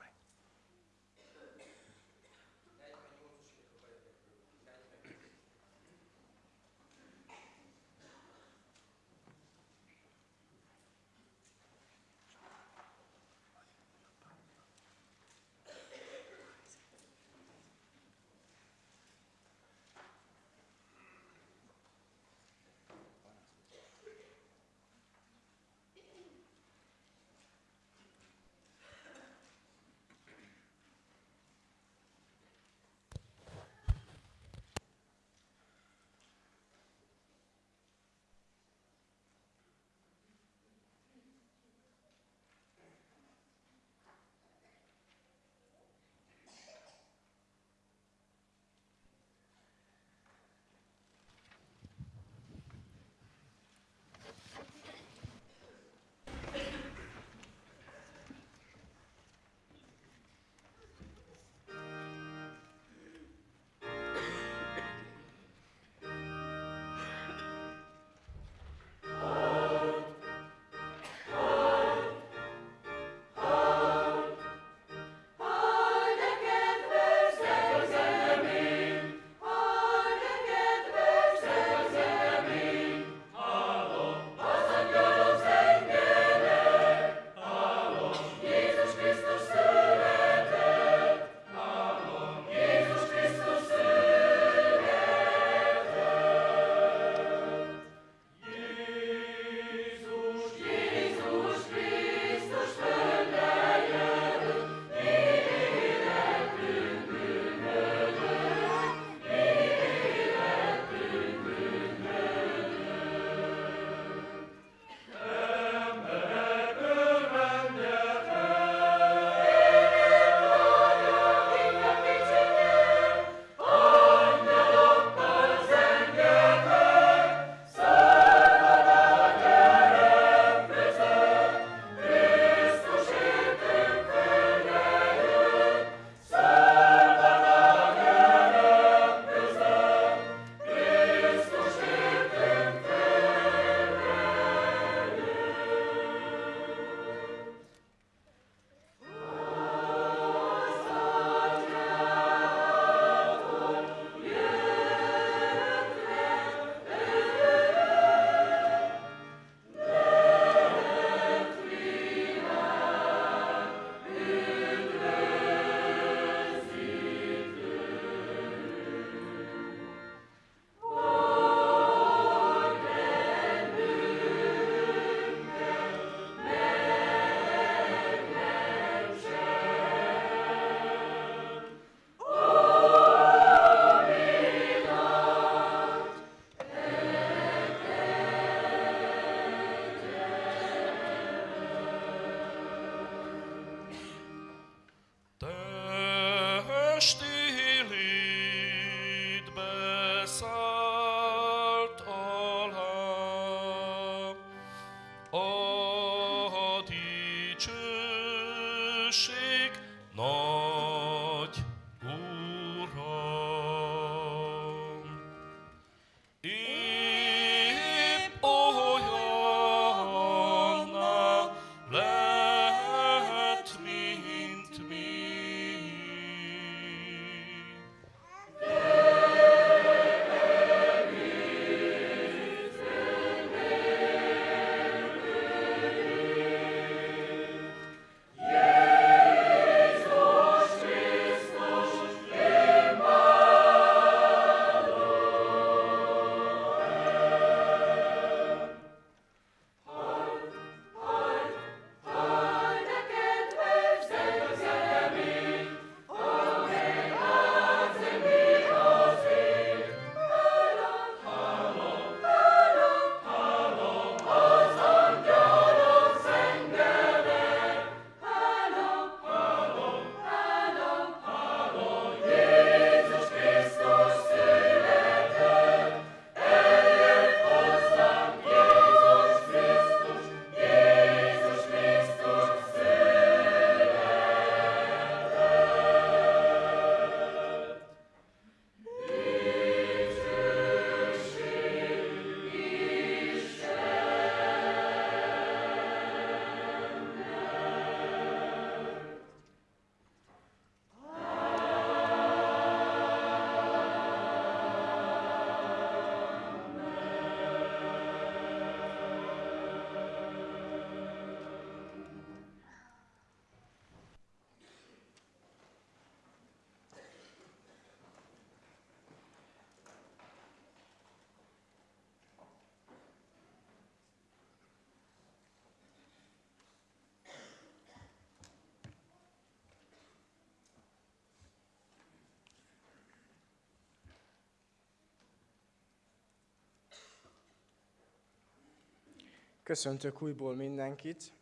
Köszöntök újból mindenkit,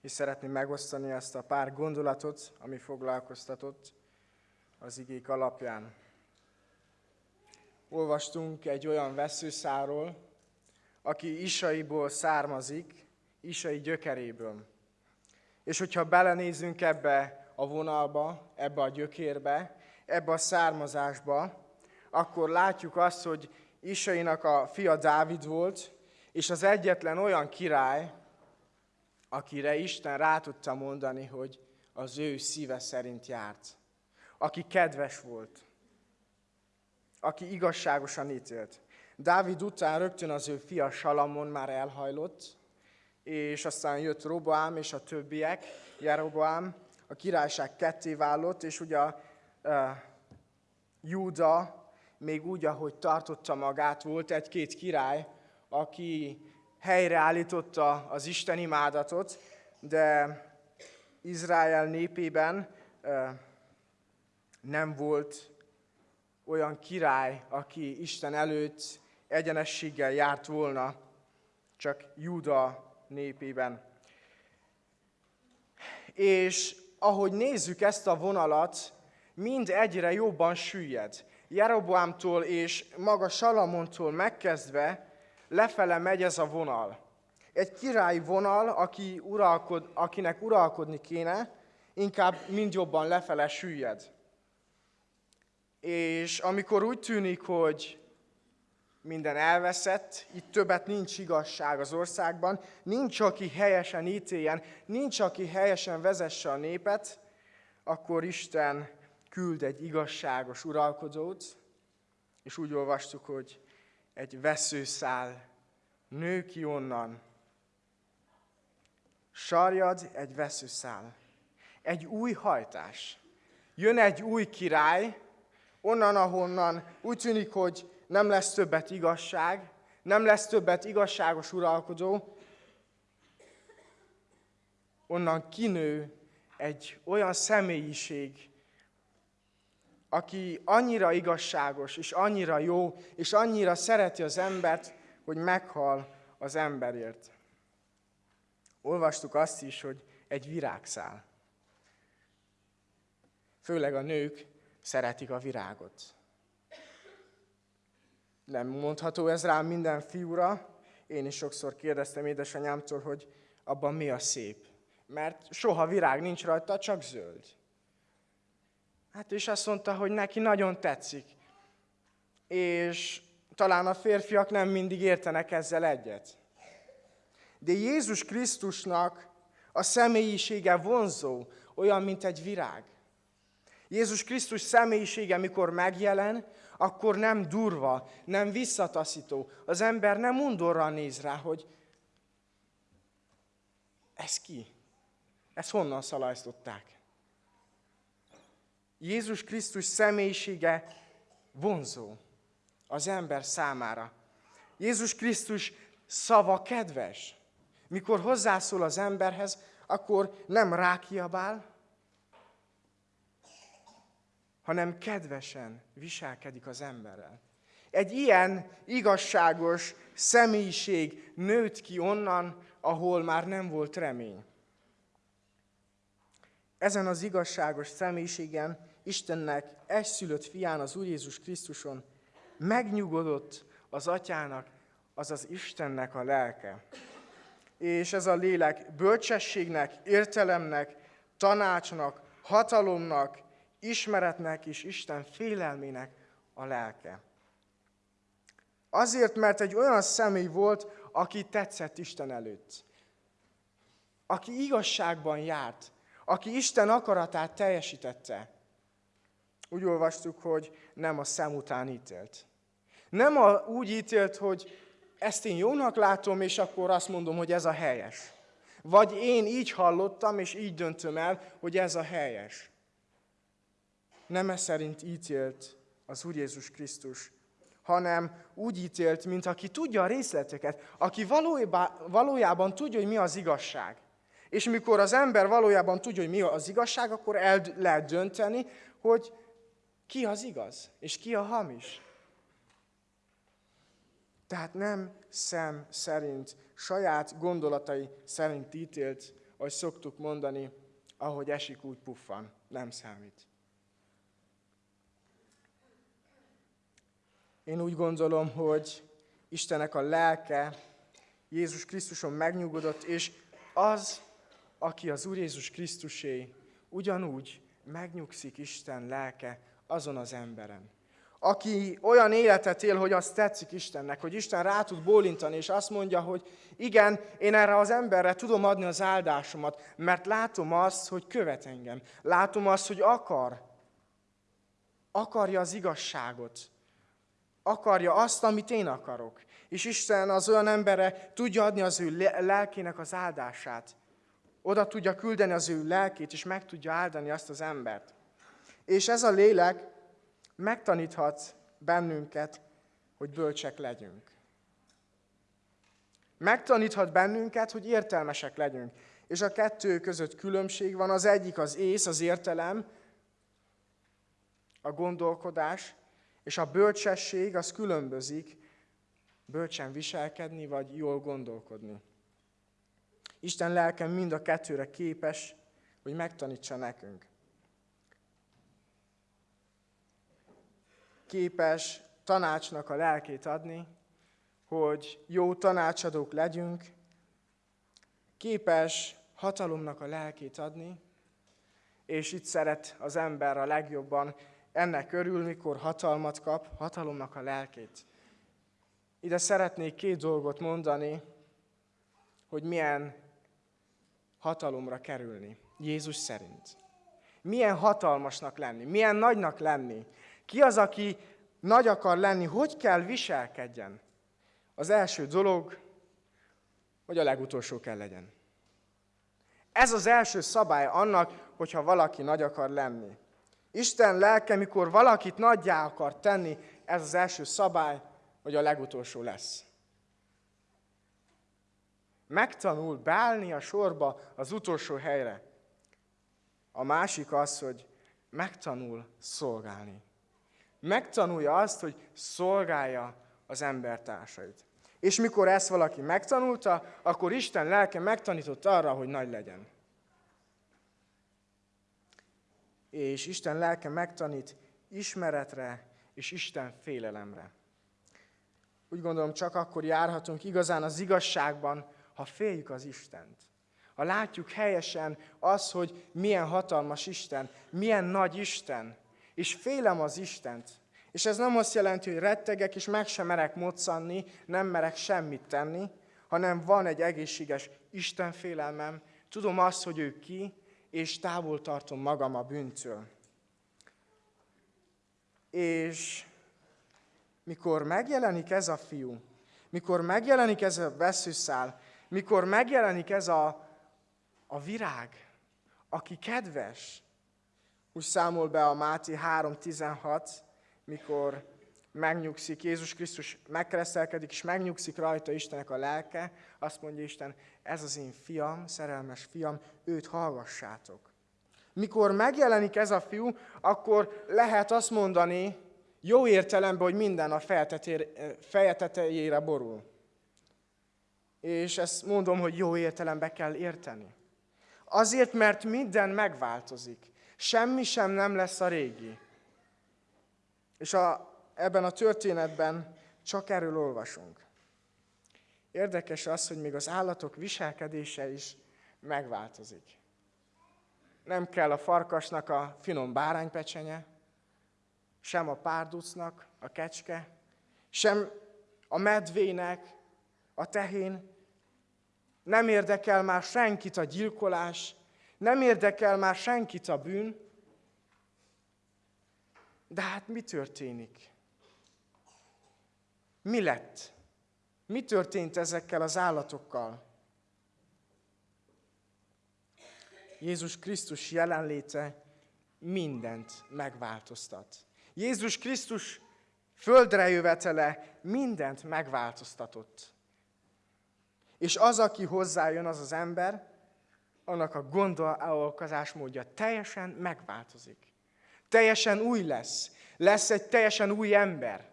és szeretném megosztani ezt a pár gondolatot, ami foglalkoztatott az igék alapján. Olvastunk egy olyan veszőszáról, aki Isaiból származik, Isai gyökeréből. És hogyha belenézünk ebbe a vonalba, ebbe a gyökérbe, ebbe a származásba, akkor látjuk azt, hogy Isainak a fia Dávid volt, és az egyetlen olyan király, akire Isten rá tudta mondani, hogy az ő szíve szerint járt. Aki kedves volt. Aki igazságosan ítélt. Dávid után rögtön az ő fia Salamon már elhajlott, és aztán jött Roboám és a többiek, Jeroboám, a királyság ketté vállott, és ugye uh, Júda még úgy, ahogy tartotta magát, volt egy-két király, aki helyreállította az Isten imádatot, de Izrael népében nem volt olyan király, aki Isten előtt egyenességgel járt volna, csak Júda népében. És ahogy nézzük ezt a vonalat, mind egyre jobban süllyed. Jeroboámtól és maga Salamontól megkezdve lefele megy ez a vonal. Egy királyi vonal, aki uralkod, akinek uralkodni kéne, inkább mind jobban lefele süllyed. És amikor úgy tűnik, hogy minden elveszett, itt többet nincs igazság az országban, nincs, aki helyesen ítéljen, nincs, aki helyesen vezesse a népet, akkor Isten küld egy igazságos uralkodót, és úgy olvastuk, hogy egy veszőszál nő ki onnan. Sarjad egy veszőszál. Egy új hajtás. Jön egy új király, onnan, ahonnan úgy tűnik, hogy nem lesz többet igazság, nem lesz többet igazságos uralkodó, onnan kinő egy olyan személyiség, aki annyira igazságos, és annyira jó, és annyira szereti az embert, hogy meghal az emberért. Olvastuk azt is, hogy egy virágszál. Főleg a nők szeretik a virágot. Nem mondható ez rám minden fiúra. Én is sokszor kérdeztem édesanyámtól, hogy abban mi a szép. Mert soha virág nincs rajta, csak zöld. Hát és azt mondta, hogy neki nagyon tetszik. És talán a férfiak nem mindig értenek ezzel egyet. De Jézus Krisztusnak a személyisége vonzó, olyan, mint egy virág. Jézus Krisztus személyisége, mikor megjelen, akkor nem durva, nem visszataszító. Az ember nem undorra néz rá, hogy ez ki? Ezt honnan szalajztották? Jézus Krisztus személyisége vonzó az ember számára. Jézus Krisztus szava kedves. Mikor hozzászól az emberhez, akkor nem rákiabál, hanem kedvesen viselkedik az emberrel. Egy ilyen igazságos személyiség nőtt ki onnan, ahol már nem volt remény. Ezen az igazságos személyiségen Istennek egyszülött fián, az Úr Jézus Krisztuson megnyugodott az atyának, azaz Istennek a lelke. És ez a lélek bölcsességnek, értelemnek, tanácsnak, hatalomnak, ismeretnek és Isten félelmének a lelke. Azért, mert egy olyan személy volt, aki tetszett Isten előtt. Aki igazságban járt, aki Isten akaratát teljesítette. Úgy olvastuk, hogy nem a szem után ítélt. Nem a, úgy ítélt, hogy ezt én jónak látom, és akkor azt mondom, hogy ez a helyes. Vagy én így hallottam, és így döntöm el, hogy ez a helyes. Nem ez szerint ítélt az Úr Jézus Krisztus, hanem úgy ítélt, mint aki tudja a részleteket, aki valójában, valójában tudja, hogy mi az igazság. És mikor az ember valójában tudja, hogy mi az igazság, akkor el lehet dönteni, hogy ki az igaz, és ki a hamis. Tehát nem szem szerint, saját gondolatai szerint ítélt, ahogy szoktuk mondani, ahogy esik, úgy puffan. Nem számít. Én úgy gondolom, hogy Istenek a lelke Jézus Krisztuson megnyugodott, és az, aki az Úr Jézus Krisztusé, ugyanúgy megnyugszik Isten lelke azon az emberen. Aki olyan életet él, hogy azt tetszik Istennek, hogy Isten rá tud bólintani, és azt mondja, hogy igen, én erre az emberre tudom adni az áldásomat, mert látom azt, hogy követ engem. Látom azt, hogy akar. Akarja az igazságot. Akarja azt, amit én akarok. És Isten az olyan emberre tudja adni az ő lelkének az áldását. Oda tudja küldeni az ő lelkét, és meg tudja áldani azt az embert. És ez a lélek megtaníthat bennünket, hogy bölcsek legyünk. Megtaníthat bennünket, hogy értelmesek legyünk. És a kettő között különbség van. Az egyik az ész, az értelem, a gondolkodás, és a bölcsesség az különbözik, bölcsen viselkedni, vagy jól gondolkodni. Isten lelkem mind a kettőre képes, hogy megtanítsa nekünk. Képes tanácsnak a lelkét adni, hogy jó tanácsadók legyünk, képes hatalomnak a lelkét adni, és itt szeret az ember a legjobban ennek örül, mikor hatalmat kap, hatalomnak a lelkét. Ide szeretnék két dolgot mondani, hogy milyen hatalomra kerülni, Jézus szerint. Milyen hatalmasnak lenni, milyen nagynak lenni. Ki az, aki nagy akar lenni, hogy kell viselkedjen? Az első dolog, hogy a legutolsó kell legyen. Ez az első szabály annak, hogyha valaki nagy akar lenni. Isten lelke, mikor valakit nagyjá akar tenni, ez az első szabály, hogy a legutolsó lesz. Megtanul beállni a sorba az utolsó helyre. A másik az, hogy megtanul szolgálni. Megtanulja azt, hogy szolgálja az embertársait. És mikor ezt valaki megtanulta, akkor Isten lelke megtanított arra, hogy nagy legyen. És Isten lelke megtanít ismeretre és Isten félelemre. Úgy gondolom, csak akkor járhatunk igazán az igazságban, ha féljük az Istent. Ha látjuk helyesen az, hogy milyen hatalmas Isten, milyen nagy Isten, és félem az Istent. És ez nem azt jelenti, hogy rettegek, és meg sem merek moccanni, nem merek semmit tenni, hanem van egy egészséges Isten félelmem, tudom azt, hogy ő ki, és távol tartom magam a bűntől. És mikor megjelenik ez a fiú, mikor megjelenik ez a veszőszál, mikor megjelenik ez a, a virág, aki kedves, úgy számol be a Máté 3.16, mikor megnyugszik, Jézus Krisztus megkeresztelkedik, és megnyugszik rajta Istenek a lelke, azt mondja Isten, ez az én fiam, szerelmes fiam, őt hallgassátok. Mikor megjelenik ez a fiú, akkor lehet azt mondani, jó értelemben, hogy minden a feje tetejére borul. És ezt mondom, hogy jó értelembe kell érteni. Azért, mert minden megváltozik. Semmi sem nem lesz a régi. És a, ebben a történetben csak erről olvasunk. Érdekes az, hogy még az állatok viselkedése is megváltozik. Nem kell a farkasnak a finom báránypecsenye, sem a párducnak a kecske, sem a medvének a tehén. Nem érdekel már senkit a gyilkolás, nem érdekel már senkit a bűn. De hát mi történik? Mi lett? Mi történt ezekkel az állatokkal? Jézus Krisztus jelenléte mindent megváltoztat. Jézus Krisztus földre jövetele mindent megváltoztatott. És az, aki hozzájön, az az ember, annak a gondolkozásmódja teljesen megváltozik. Teljesen új lesz. Lesz egy teljesen új ember.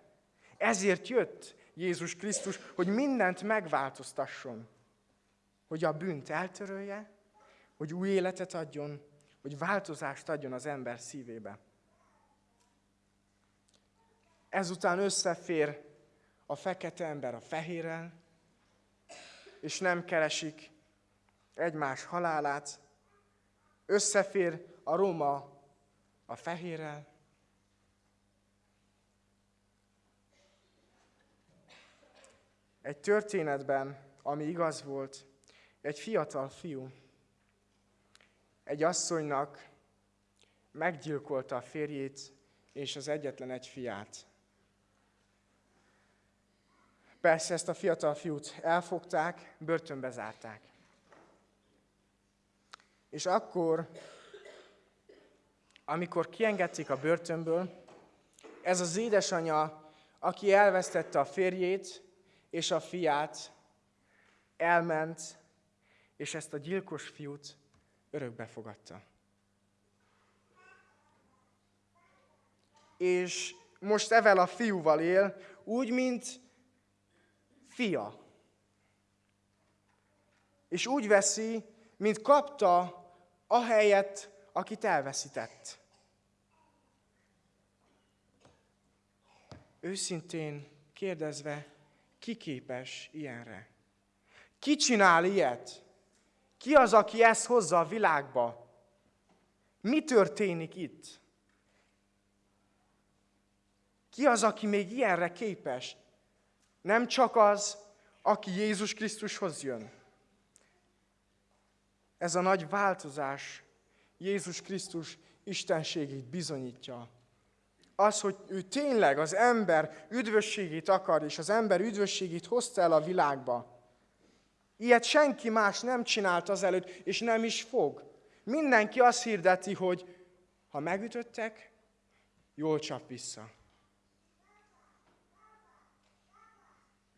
Ezért jött Jézus Krisztus, hogy mindent megváltoztasson. Hogy a bűnt eltörölje, hogy új életet adjon, hogy változást adjon az ember szívébe. Ezután összefér a fekete ember a fehérrel, és nem keresik egymás halálát. Összefér a Róma a fehérrel, Egy történetben, ami igaz volt, egy fiatal fiú egy asszonynak meggyilkolta a férjét és az egyetlen egy fiát. Persze ezt a fiatal fiút elfogták, börtönbe zárták. És akkor, amikor kiengedték a börtönből, ez az édesanyja, aki elvesztette a férjét és a fiát, elment, és ezt a gyilkos fiút örökbe fogadta. És most evel a fiúval él, úgy, mint fia. És úgy veszi, mint kapta a helyet, akit elveszített. Őszintén kérdezve, ki képes ilyenre? Ki csinál ilyet? Ki az, aki ezt hozza a világba? Mi történik itt? Ki az, aki még ilyenre képes? Nem csak az, aki Jézus Krisztushoz jön. Ez a nagy változás Jézus Krisztus istenségét bizonyítja. Az, hogy ő tényleg az ember üdvösségét akar, és az ember üdvösségét hozta el a világba. Ilyet senki más nem csinált azelőtt, és nem is fog. Mindenki azt hirdeti, hogy ha megütöttek, jól csap vissza.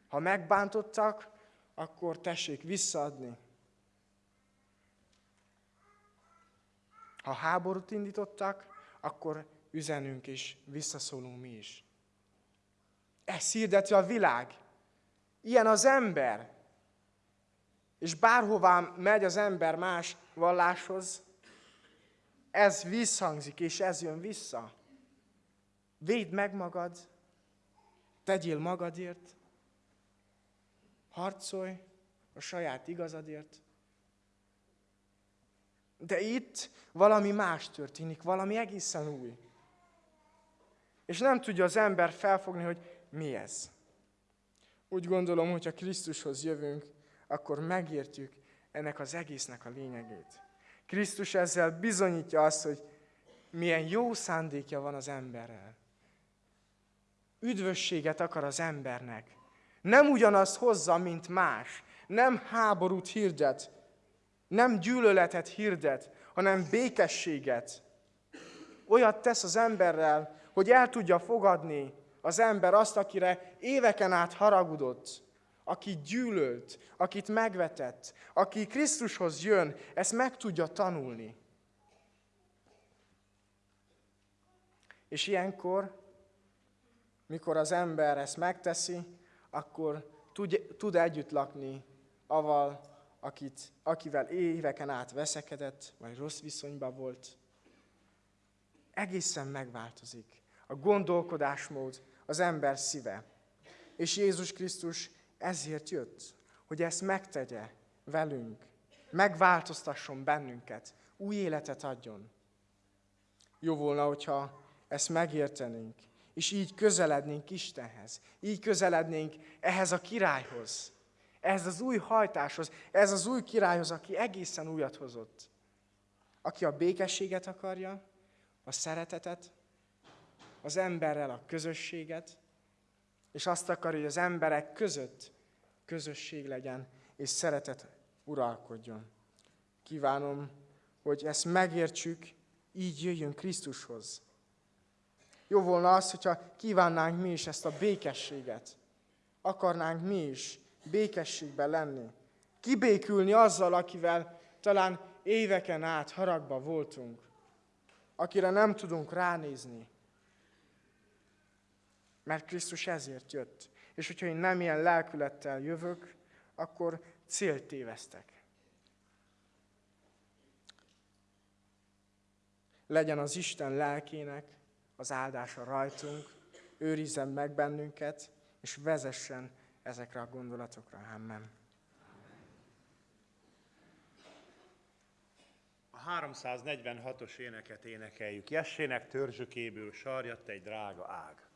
Ha megbántottak, akkor tessék visszaadni. Ha háborút indítottak, akkor üzenünk és visszaszólunk mi is. Ez hirdeti a világ. Ilyen az ember. És bárhová megy az ember más valláshoz, ez visszhangzik, és ez jön vissza. Védd meg magad, tegyél magadért, harcolj a saját igazadért. De itt valami más történik, valami egészen új. És nem tudja az ember felfogni, hogy mi ez. Úgy gondolom, hogy ha Krisztushoz jövünk, akkor megértjük ennek az egésznek a lényegét. Krisztus ezzel bizonyítja azt, hogy milyen jó szándékja van az emberrel. Üdvösséget akar az embernek. Nem ugyanazt hozza, mint más. Nem háborút hirdet, nem gyűlöletet hirdet, hanem békességet. Olyat tesz az emberrel, hogy el tudja fogadni az ember azt, akire éveken át haragudott, aki gyűlölt, akit megvetett, aki Krisztushoz jön, ezt meg tudja tanulni. És ilyenkor, mikor az ember ezt megteszi, akkor tud, tud együtt lakni aval, akit, akivel éveken át veszekedett, vagy rossz viszonyban volt. Egészen megváltozik a gondolkodásmód, az ember szíve. És Jézus Krisztus ezért jött, hogy ezt megtegye velünk, megváltoztasson bennünket, új életet adjon. Jó volna, hogyha ezt megértenénk, és így közelednénk Istenhez, így közelednénk ehhez a királyhoz, ehhez az új hajtáshoz, ez az új királyhoz, aki egészen újat hozott. Aki a békességet akarja, a szeretetet, az emberrel a közösséget, és azt akarja, hogy az emberek között közösség legyen, és szeretet uralkodjon. Kívánom, hogy ezt megértsük, így jöjjön Krisztushoz. Jó volna az, hogyha kívánnánk mi is ezt a békességet. Akarnánk mi is békességben lenni. Kibékülni azzal, akivel talán éveken át haragba voltunk. Akire nem tudunk ránézni. Mert Krisztus ezért jött. És hogyha én nem ilyen lelkülettel jövök, akkor célt tévesztek. Legyen az Isten lelkének az áldása rajtunk, őrizzen meg bennünket, és vezessen ezekre a gondolatokra. Amen. A 346-os éneket énekeljük. Jessének törzsökéből sarjadt egy drága ág.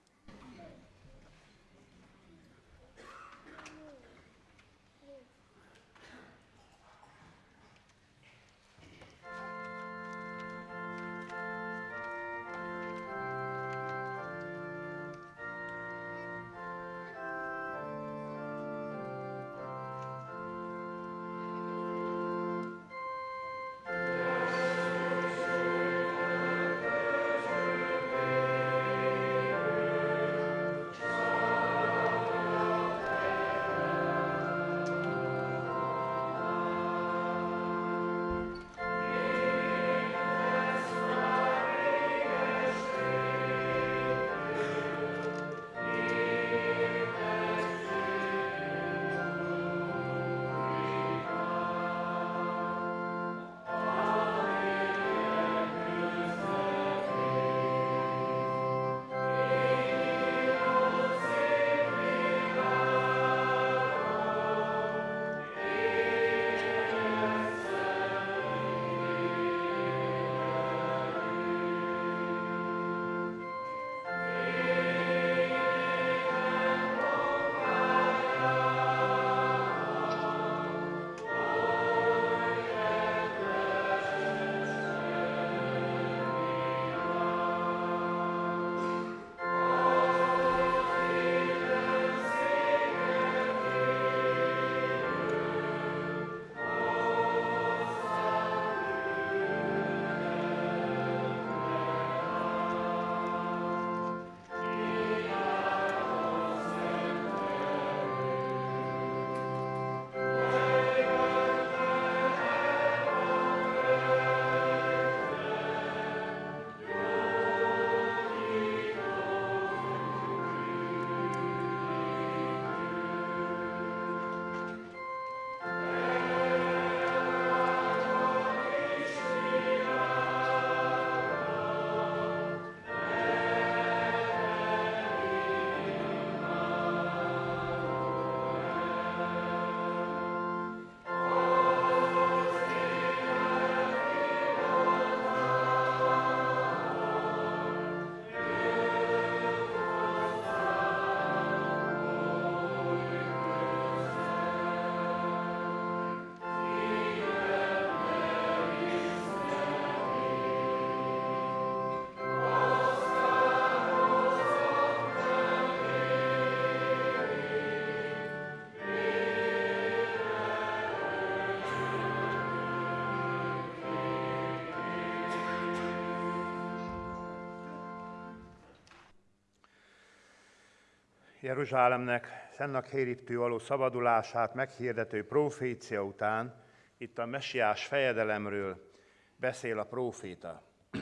Jeruzsálemnek Szennak Hériptő való szabadulását meghirdető profécia után itt a messiás fejedelemről beszél a próféta. <clears throat>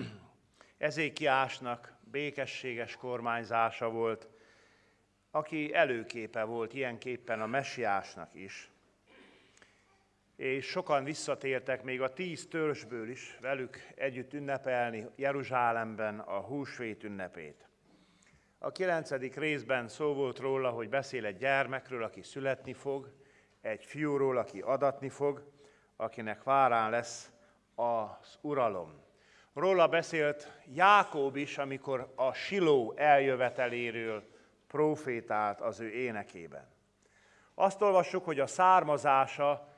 Ezékiásnak békességes kormányzása volt, aki előképe volt ilyenképpen a messiásnak is. És sokan visszatértek még a tíz törzsből is velük együtt ünnepelni Jeruzsálemben a húsvét ünnepét. A kilencedik részben szó volt róla, hogy beszél egy gyermekről, aki születni fog, egy fiúról, aki adatni fog, akinek várán lesz az uralom. Róla beszélt Jákob is, amikor a Siló eljöveteléről profétált az ő énekében. Azt olvassuk, hogy a származása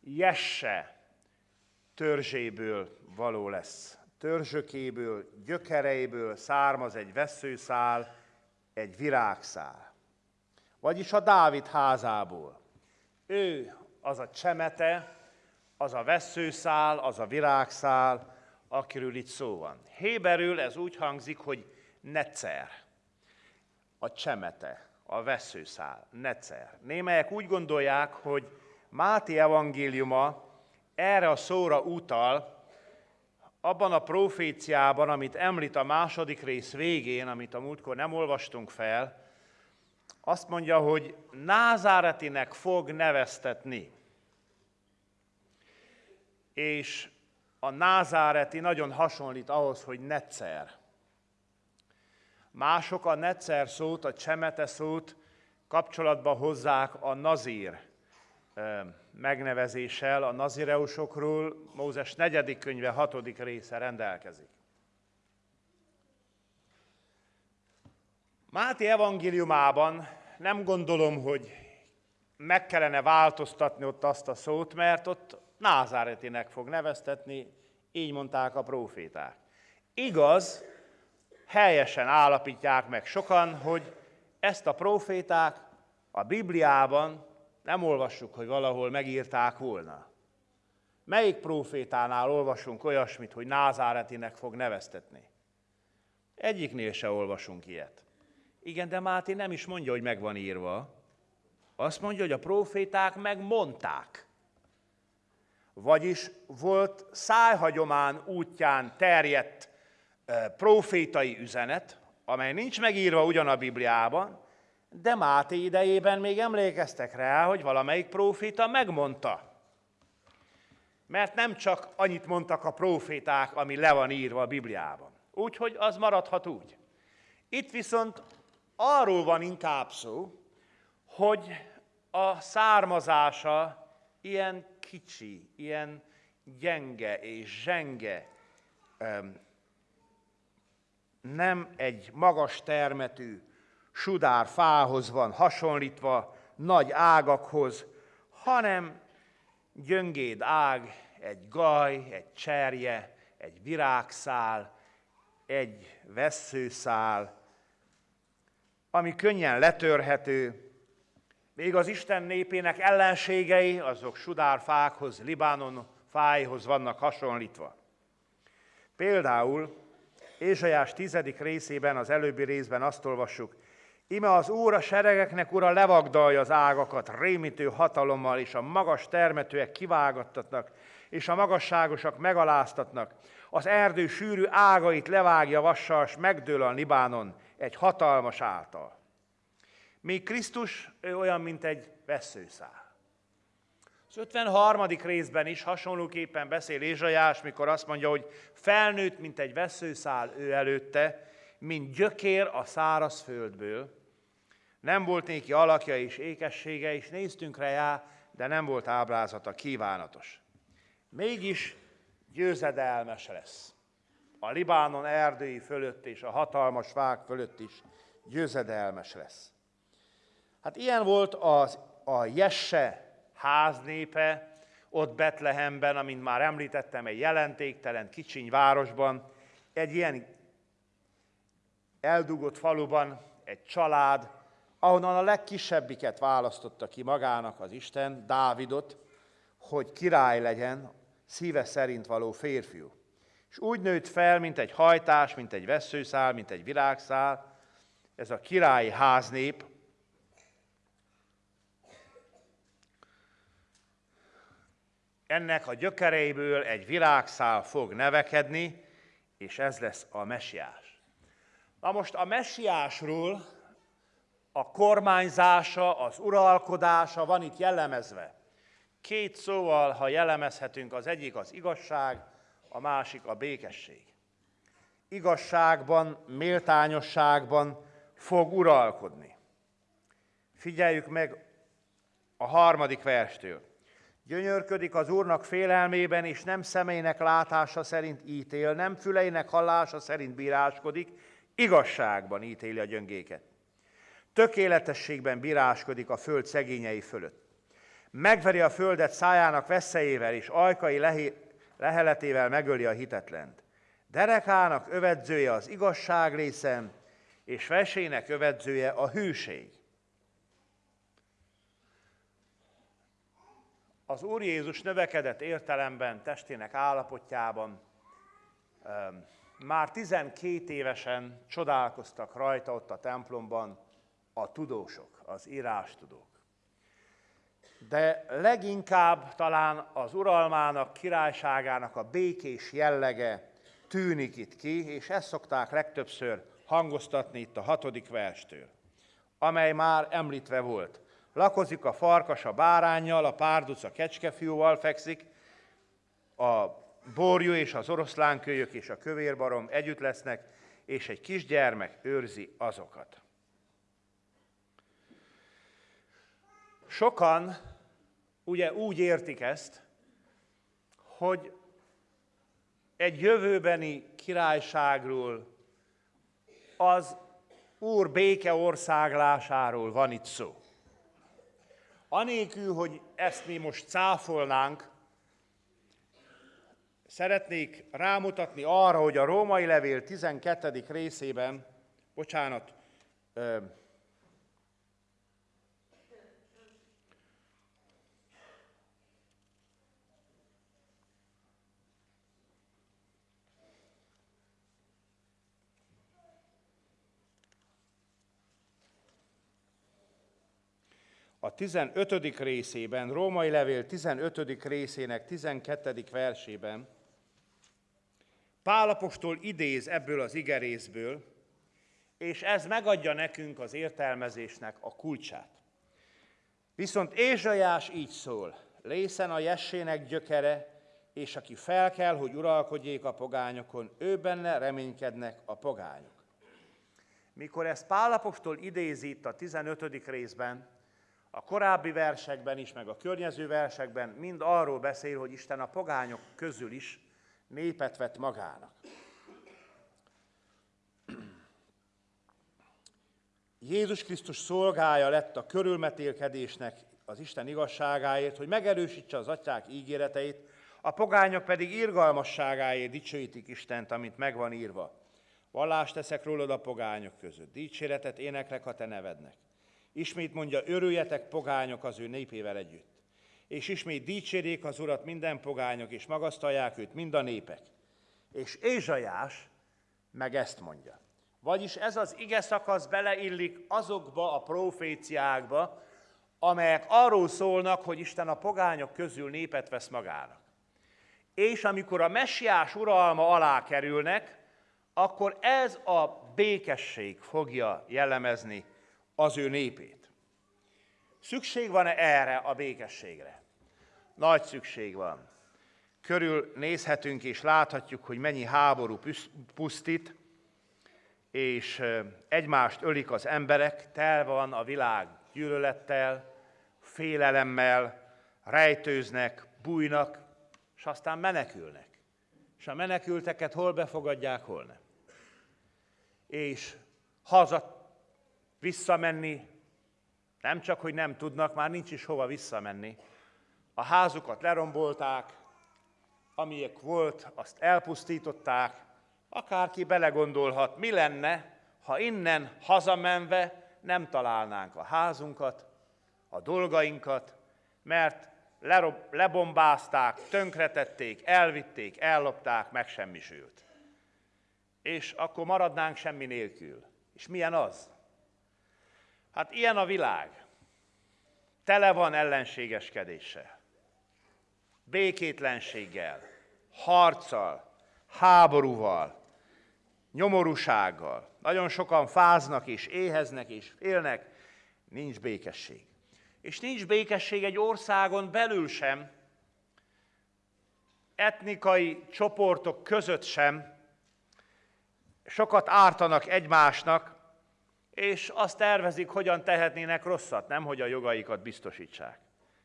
Jesse törzséből való lesz. Törzsökéből, gyökereiből származ egy veszőszál, egy virágszál. Vagyis a Dávid házából. Ő az a csemete, az a veszőszál, az a virágszál, akiről itt szó van. Héberül ez úgy hangzik, hogy necer. A csemete, a veszőszál, necer. Némelyek úgy gondolják, hogy Máté evangéliuma erre a szóra utal, abban a proféciában, amit említ a második rész végén, amit a múltkor nem olvastunk fel, Azt mondja, hogy Názáretinek fog neveztetni. És a názáreti nagyon hasonlít ahhoz, hogy Netzer. Mások a Netzer szót, a csemete szót kapcsolatba hozzák a nazír megnevezéssel, a nazireusokról Mózes negyedik könyve hatodik része rendelkezik. Máté evangéliumában nem gondolom, hogy meg kellene változtatni ott azt a szót, mert ott názáretinek fog neveztetni, így mondták a proféták. Igaz, helyesen állapítják meg sokan, hogy ezt a proféták a Bibliában nem olvassuk, hogy valahol megírták volna. Melyik profétánál olvasunk olyasmit, hogy názáretinek fog neveztetni? Egyiknél se olvasunk ilyet. Igen, de Máté nem is mondja, hogy meg van írva. Azt mondja, hogy a proféták megmondták. Vagyis volt szájhagyomán útján terjedt profétai üzenet, amely nincs megírva ugyan a Bibliában, de Máté idejében még emlékeztek rá, hogy valamelyik proféta megmondta. Mert nem csak annyit mondtak a proféták, ami le van írva a Bibliában. Úgyhogy az maradhat úgy. Itt viszont arról van inkább szó, hogy a származása ilyen kicsi, ilyen gyenge és zsenge, nem egy magas termetű sudár fához van hasonlítva, nagy ágakhoz, hanem gyöngéd ág, egy gaj, egy cserje, egy virágszál, egy vesszőszál, ami könnyen letörhető, még az Isten népének ellenségei, azok sudárfákhoz, Libanon fájhoz vannak hasonlítva. Például Ézsajás tizedik részében, az előbbi részben azt olvassuk, Ime az Úr a seregeknek ura levagdalja az ágakat rémítő hatalommal, és a magas termetőek kivágattatnak, és a magasságosak megaláztatnak. Az erdő sűrű ágait levágja vassal, s megdől a Libánon egy hatalmas által. Míg Krisztus ő olyan, mint egy veszőszál. Az 53. részben is hasonlóképpen beszél Ézsajás, mikor azt mondja, hogy felnőtt, mint egy veszőszál ő előtte, mint gyökér a száraz földből. Nem volt néki alakja és ékessége, és néztünk rá, de nem volt ábrázata kívánatos. Mégis győzedelmes lesz. A Libánon erdői fölött és a hatalmas fák fölött is győzedelmes lesz. Hát ilyen volt az, a Jesse háznépe, ott Betlehemben, amint már említettem, egy jelentéktelen kicsiny városban, egy ilyen eldugott faluban egy család, ahonnan a legkisebbiket választotta ki magának az Isten, Dávidot, hogy király legyen, szíve szerint való férfiú. És úgy nőtt fel, mint egy hajtás, mint egy veszőszál, mint egy virágszál, ez a királyi háznép, ennek a gyökereiből egy virágszál fog nevekedni, és ez lesz a mesiás. Na most a messiásról a kormányzása, az uralkodása van itt jellemezve. Két szóval, ha jellemezhetünk, az egyik az igazság, a másik a békesség. Igazságban, méltányosságban fog uralkodni. Figyeljük meg a harmadik verstől. Gyönyörködik az Úrnak félelmében, és nem személynek látása szerint ítél, nem füleinek hallása szerint bíráskodik, igazságban ítéli a gyöngéket. Tökéletességben bíráskodik a föld szegényei fölött. Megveri a földet szájának veszélyével, és ajkai leheletével megöli a hitetlent. Derekának övedzője az igazság részem, és vesének övedzője a hűség. Az Úr Jézus növekedett értelemben, testének állapotjában már 12 évesen csodálkoztak rajta ott a templomban a tudósok, az írástudók. De leginkább talán az uralmának, királyságának a békés jellege tűnik itt ki, és ezt szokták legtöbbször hangoztatni itt a hatodik verstől. amely már említve volt. Lakozik a farkas a bárányjal, a párduc a kecskefiúval fekszik, a borjú és az oroszlánkölyök és a kövérbarom együtt lesznek, és egy kisgyermek őrzi azokat. Sokan ugye úgy értik ezt, hogy egy jövőbeni királyságról, az Úr béke országlásáról van itt szó. Anélkül, hogy ezt mi most cáfolnánk, szeretnék rámutatni arra, hogy a római levél 12. részében, bocsánat, a 15. részében, Római Levél 15. részének 12. versében Pálapostól idéz ebből az igerészből, és ez megadja nekünk az értelmezésnek a kulcsát. Viszont Ézsajás így szól, lészen a jessének gyökere, és aki fel kell, hogy uralkodjék a pogányokon, ő benne reménykednek a pogányok. Mikor ezt Pálapostól idézi itt a 15. részben, a korábbi versekben is, meg a környező versekben mind arról beszél, hogy Isten a pogányok közül is népet vett magának. Jézus Krisztus szolgája lett a körülmetélkedésnek az Isten igazságáért, hogy megerősítse az atyák ígéreteit, a pogányok pedig irgalmasságáért dicsőítik Istent, amit megvan írva. Vallást teszek rólad a pogányok között, dicséretet éneklek a te nevednek. Ismét mondja, örüljetek pogányok az ő népével együtt. És ismét dicsérjék az Urat minden pogányok, és magasztalják őt mind a népek. És Ézsajás meg ezt mondja. Vagyis ez az ige szakasz beleillik azokba a proféciákba, amelyek arról szólnak, hogy Isten a pogányok közül népet vesz magának. És amikor a messiás uralma alá kerülnek, akkor ez a békesség fogja jellemezni az ő népét. Szükség van-e erre a békességre? Nagy szükség van. Körül nézhetünk és láthatjuk, hogy mennyi háború pusztít, és egymást ölik az emberek, tel van a világ gyűlölettel, félelemmel, rejtőznek, bújnak, és aztán menekülnek. És a menekülteket hol befogadják, hol nem. És haza Visszamenni nem csak, hogy nem tudnak, már nincs is hova visszamenni. A házukat lerombolták, amilyek volt, azt elpusztították, akárki belegondolhat, mi lenne, ha innen hazamenve nem találnánk a házunkat, a dolgainkat, mert lerob, lebombázták, tönkretették, elvitték, ellopták, megsemmisült. És akkor maradnánk semmi nélkül. És milyen az? Hát ilyen a világ. Tele van ellenségeskedéssel, békétlenséggel, harccal, háborúval, nyomorúsággal. Nagyon sokan fáznak és éheznek és félnek, nincs békesség. És nincs békesség egy országon belül sem, etnikai csoportok között sem, sokat ártanak egymásnak, és azt tervezik, hogyan tehetnének rosszat, nem hogy a jogaikat biztosítsák.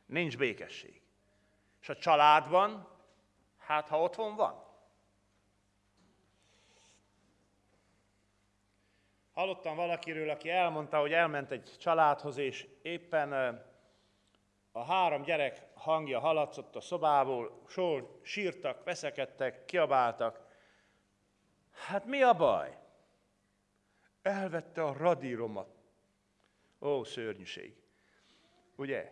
Nincs békesség. És a családban, hát ha otthon van. Hallottam valakiről, aki elmondta, hogy elment egy családhoz, és éppen a három gyerek hangja haladszott a szobából, sor, sírtak, veszekedtek, kiabáltak. Hát mi a baj? Elvette a radíromat. Ó, szörnyűség. Ugye?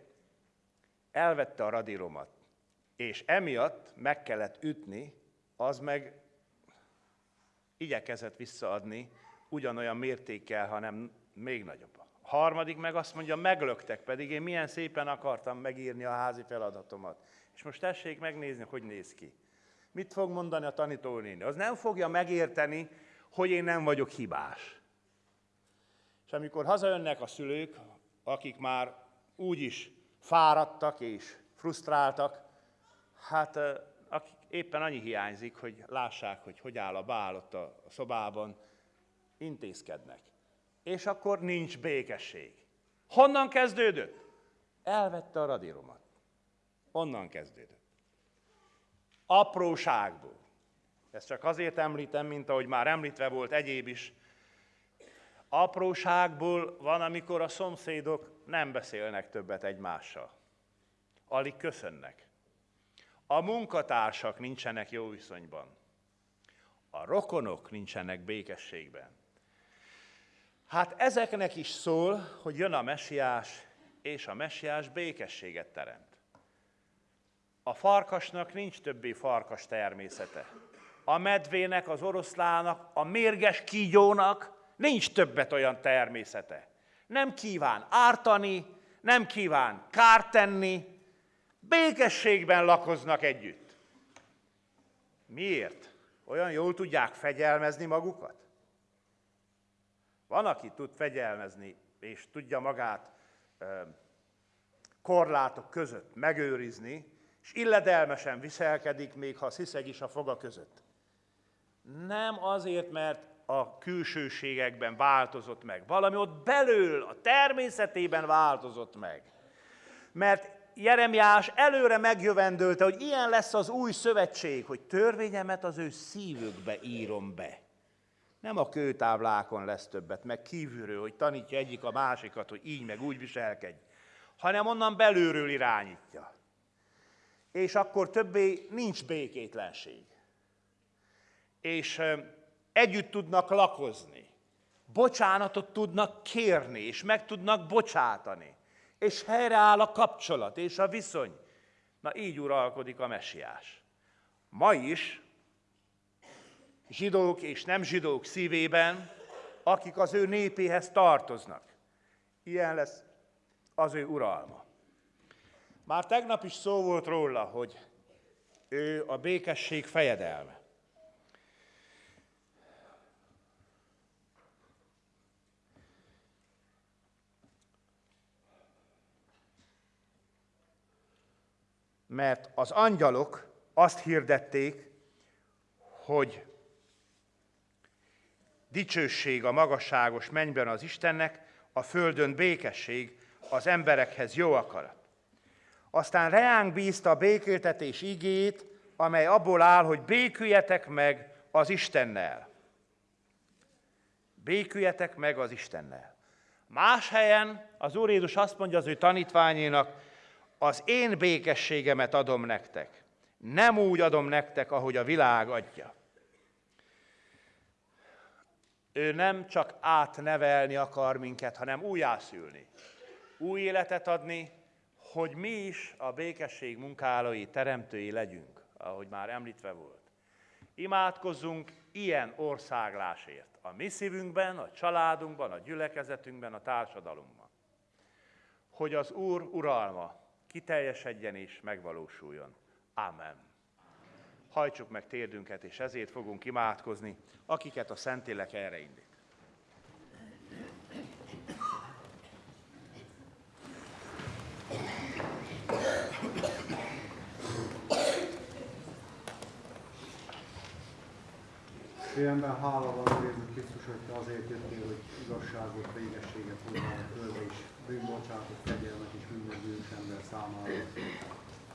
Elvette a radíromat. És emiatt meg kellett ütni, az meg igyekezett visszaadni ugyanolyan mértékkel, hanem még nagyobb. A harmadik meg azt mondja, meglöktek, pedig én milyen szépen akartam megírni a házi feladatomat. És most tessék megnézni, hogy néz ki. Mit fog mondani a tanítónéni? Az nem fogja megérteni, hogy én nem vagyok hibás. Amikor hazajönnek a szülők, akik már úgyis fáradtak és frusztráltak, hát akik éppen annyi hiányzik, hogy lássák, hogy hogy áll a bál ott a szobában, intézkednek. És akkor nincs békesség. Honnan kezdődött? Elvette a radíromat. Onnan kezdődött. Apróságból. Ezt csak azért említem, mint ahogy már említve volt egyéb is. Apróságból van, amikor a szomszédok nem beszélnek többet egymással. Alig köszönnek. A munkatársak nincsenek jó viszonyban. A rokonok nincsenek békességben. Hát ezeknek is szól, hogy jön a messiás, és a messiás békességet teremt. A farkasnak nincs többé farkas természete. A medvének, az oroszlának, a mérges kígyónak nincs többet olyan természete. Nem kíván ártani, nem kíván kárt tenni, békességben lakoznak együtt. Miért? Olyan jól tudják fegyelmezni magukat? Van, aki tud fegyelmezni, és tudja magát korlátok között megőrizni, és illedelmesen viselkedik, még ha sziszeg is a foga között. Nem azért, mert a külsőségekben változott meg. Valami ott belül, a természetében változott meg. Mert Jeremiás előre megjövendölte, hogy ilyen lesz az új szövetség, hogy törvényemet az ő szívükbe írom be. Nem a kőtáblákon lesz többet, meg kívülről, hogy tanítja egyik a másikat, hogy így meg úgy viselkedj, hanem onnan belülről irányítja. És akkor többé nincs békétlenség. És együtt tudnak lakozni, bocsánatot tudnak kérni, és meg tudnak bocsátani, és helyreáll a kapcsolat és a viszony. Na így uralkodik a messiás. Ma is zsidók és nem zsidók szívében, akik az ő népéhez tartoznak. Ilyen lesz az ő uralma. Már tegnap is szó volt róla, hogy ő a békesség fejedelme. Mert az angyalok azt hirdették, hogy dicsőség a magasságos mennyben az Istennek, a földön békesség, az emberekhez jó akarat. Aztán reánk bízta a békéltetés igét, amely abból áll, hogy béküljetek meg az Istennel. Béküljetek meg az Istennel. Más helyen az Úr Jézus azt mondja az ő tanítványénak, az én békességemet adom nektek. Nem úgy adom nektek, ahogy a világ adja. Ő nem csak átnevelni akar minket, hanem újjászülni. Új életet adni, hogy mi is a békesség munkálói, teremtői legyünk, ahogy már említve volt. Imádkozzunk ilyen országlásért a mi szívünkben, a családunkban, a gyülekezetünkben, a társadalomban. Hogy az Úr uralma kiteljesedjen és megvalósuljon. Amen. Hajtsuk meg térdünket, és ezért fogunk imádkozni, akiket a Szentlélek erre indít. Szívemben hála van Jézus Krisztus, hogy te azért jöttél, hogy igazságot, végességet hozzá a földre is, bűnbocsátot, kegyelmet is minden bűnös ember számára.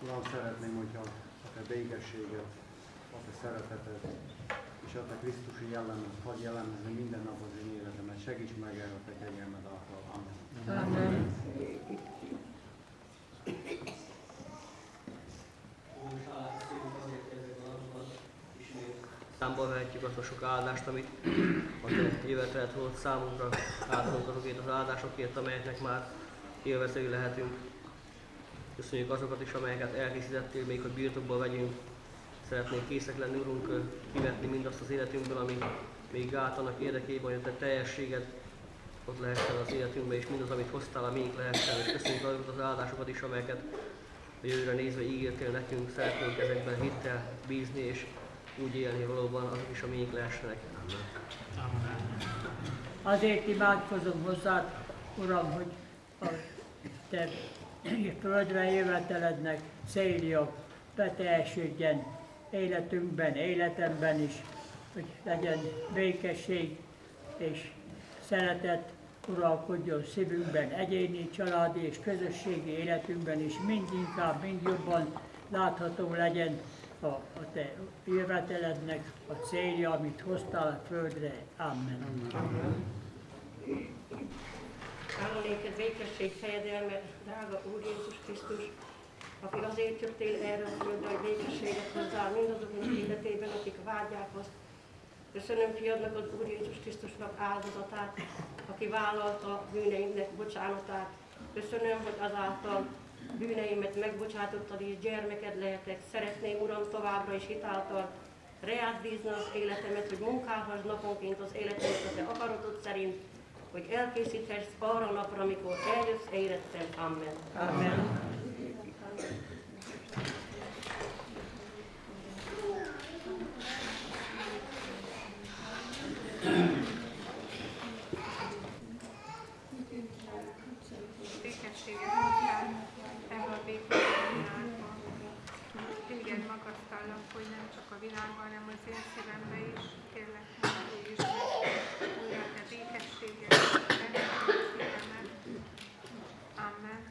Uram, szeretném, hogyha a te békességet, a te szeretetet és a te Krisztusi jellemet hadd jellemezni minden nap az én életemet. Segíts meg el a te kegyelmed által. Amen. Amen. Számba vehetjük azt a sok áldást, amit a te jövetelet volt számunkra. Áldunk azokért az áldásokért, amelyeknek már élvezői lehetünk. Köszönjük azokat is, amelyeket elkészítettél, még hogy birtokba vegyünk. Szeretnénk készek lenni, Urunk, kivetni mindazt az életünkből, ami még gát annak érdekében, hogy a te teljességed ott lehessen az életünkben, és mindaz, amit hoztál, a miénk lehessen. És köszönjük azokat az áldásokat is, amelyeket a jövőre nézve ígértél nekünk. Szeretnénk ezekben hittel bízni, és úgy élni valóban, azok is a miénk lehessenek. Amen. Azért imádkozom hozzád, Uram, hogy a te földre jövetelednek célja beteljesődjen életünkben, életemben is, hogy legyen békesség és szeretet uralkodjon szívünkben, egyéni, családi és közösségi életünkben is, mind inkább, mind jobban látható legyen a, a te jövetelednek a célja, amit hoztál a földre. Amen. Amen. Álló néked békesség, fejedelme, drága Úr Jézus Krisztus, aki azért jöttél erre a földre, hogy békességet hozzál mindazoknak életében, akik vágyják azt. Köszönöm fiadnak az Úr Jézus Krisztusnak áldozatát, aki vállalta bűneimnek bocsánatát. Köszönöm, hogy azáltal bűneimet megbocsátottad és gyermeked lehetek. Szeretném, Uram, továbbra is hitáltal reád bízni az életemet, hogy munkálhass naponként az életemet a te akaratod szerint, hogy elkészíthess arra a napra, amikor eljössz érettem. Amen. Amen. Békességet hoztál ebbe a békesség világba. Hogy nem csak a világban, hanem az én szívembe is. Kérlek, hogy is újra te békességet. Amen.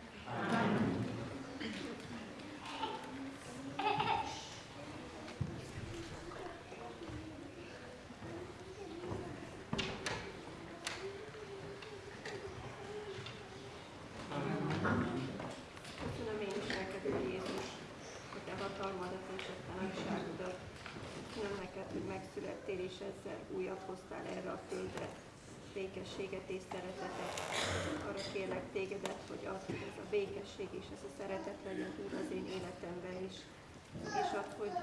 Köszönöm én is neked, Úr Jézus, a te hatalmadat és a te nagyságodat. Köszönöm neked, hogy megszülettél és ezzel újat hoztál erre a földre, békességet és szeretetet. Arra kérlek tégedet, hogy az, hogy ez a békesség és ez a szeretet legyen Úr az én életemben is. És ad, hogy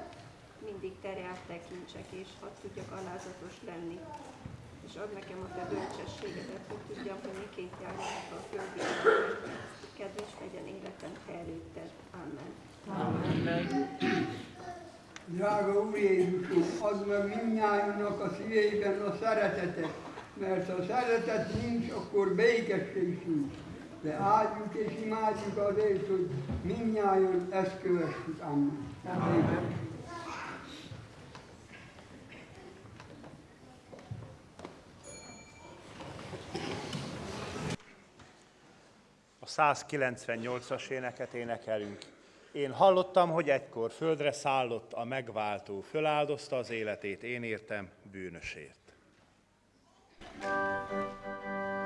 mindig terjárt tekintsek, és hadd tudjak alázatos lenni. És add nekem a te bölcsességedet, hogy tudjam, hogy miként járjak a földi életben. Kedves legyen életem te előtted. Amen. Amen. Drága Úr Jézusom, add meg mindnyájunknak a szíveiben a szeretetet, mert ha szeretet nincs, akkor békesség sincs. De áldjuk és imádjuk azért, hogy mindnyáján ezt kövessük. Amen. Amen. A 198-as éneket énekelünk. Én hallottam, hogy egykor földre szállott a megváltó, föláldozta az életét, én értem bűnösért. うん。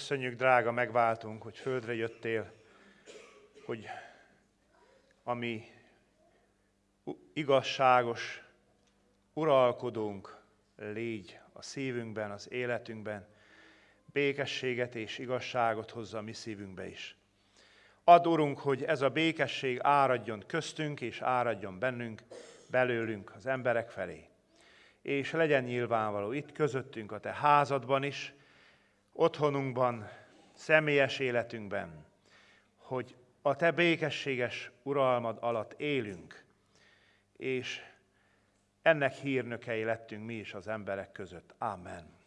Köszönjük, drága megváltunk, hogy földre jöttél, hogy ami igazságos uralkodónk légy a szívünkben, az életünkben, békességet és igazságot hozza a mi szívünkbe is. Add, Urunk, hogy ez a békesség áradjon köztünk, és áradjon bennünk, belőlünk, az emberek felé. És legyen nyilvánvaló itt közöttünk, a Te házadban is, otthonunkban, személyes életünkben, hogy a Te békességes uralmad alatt élünk, és ennek hírnökei lettünk mi is az emberek között. Amen.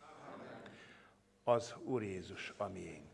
Az Úr Jézus a miénk.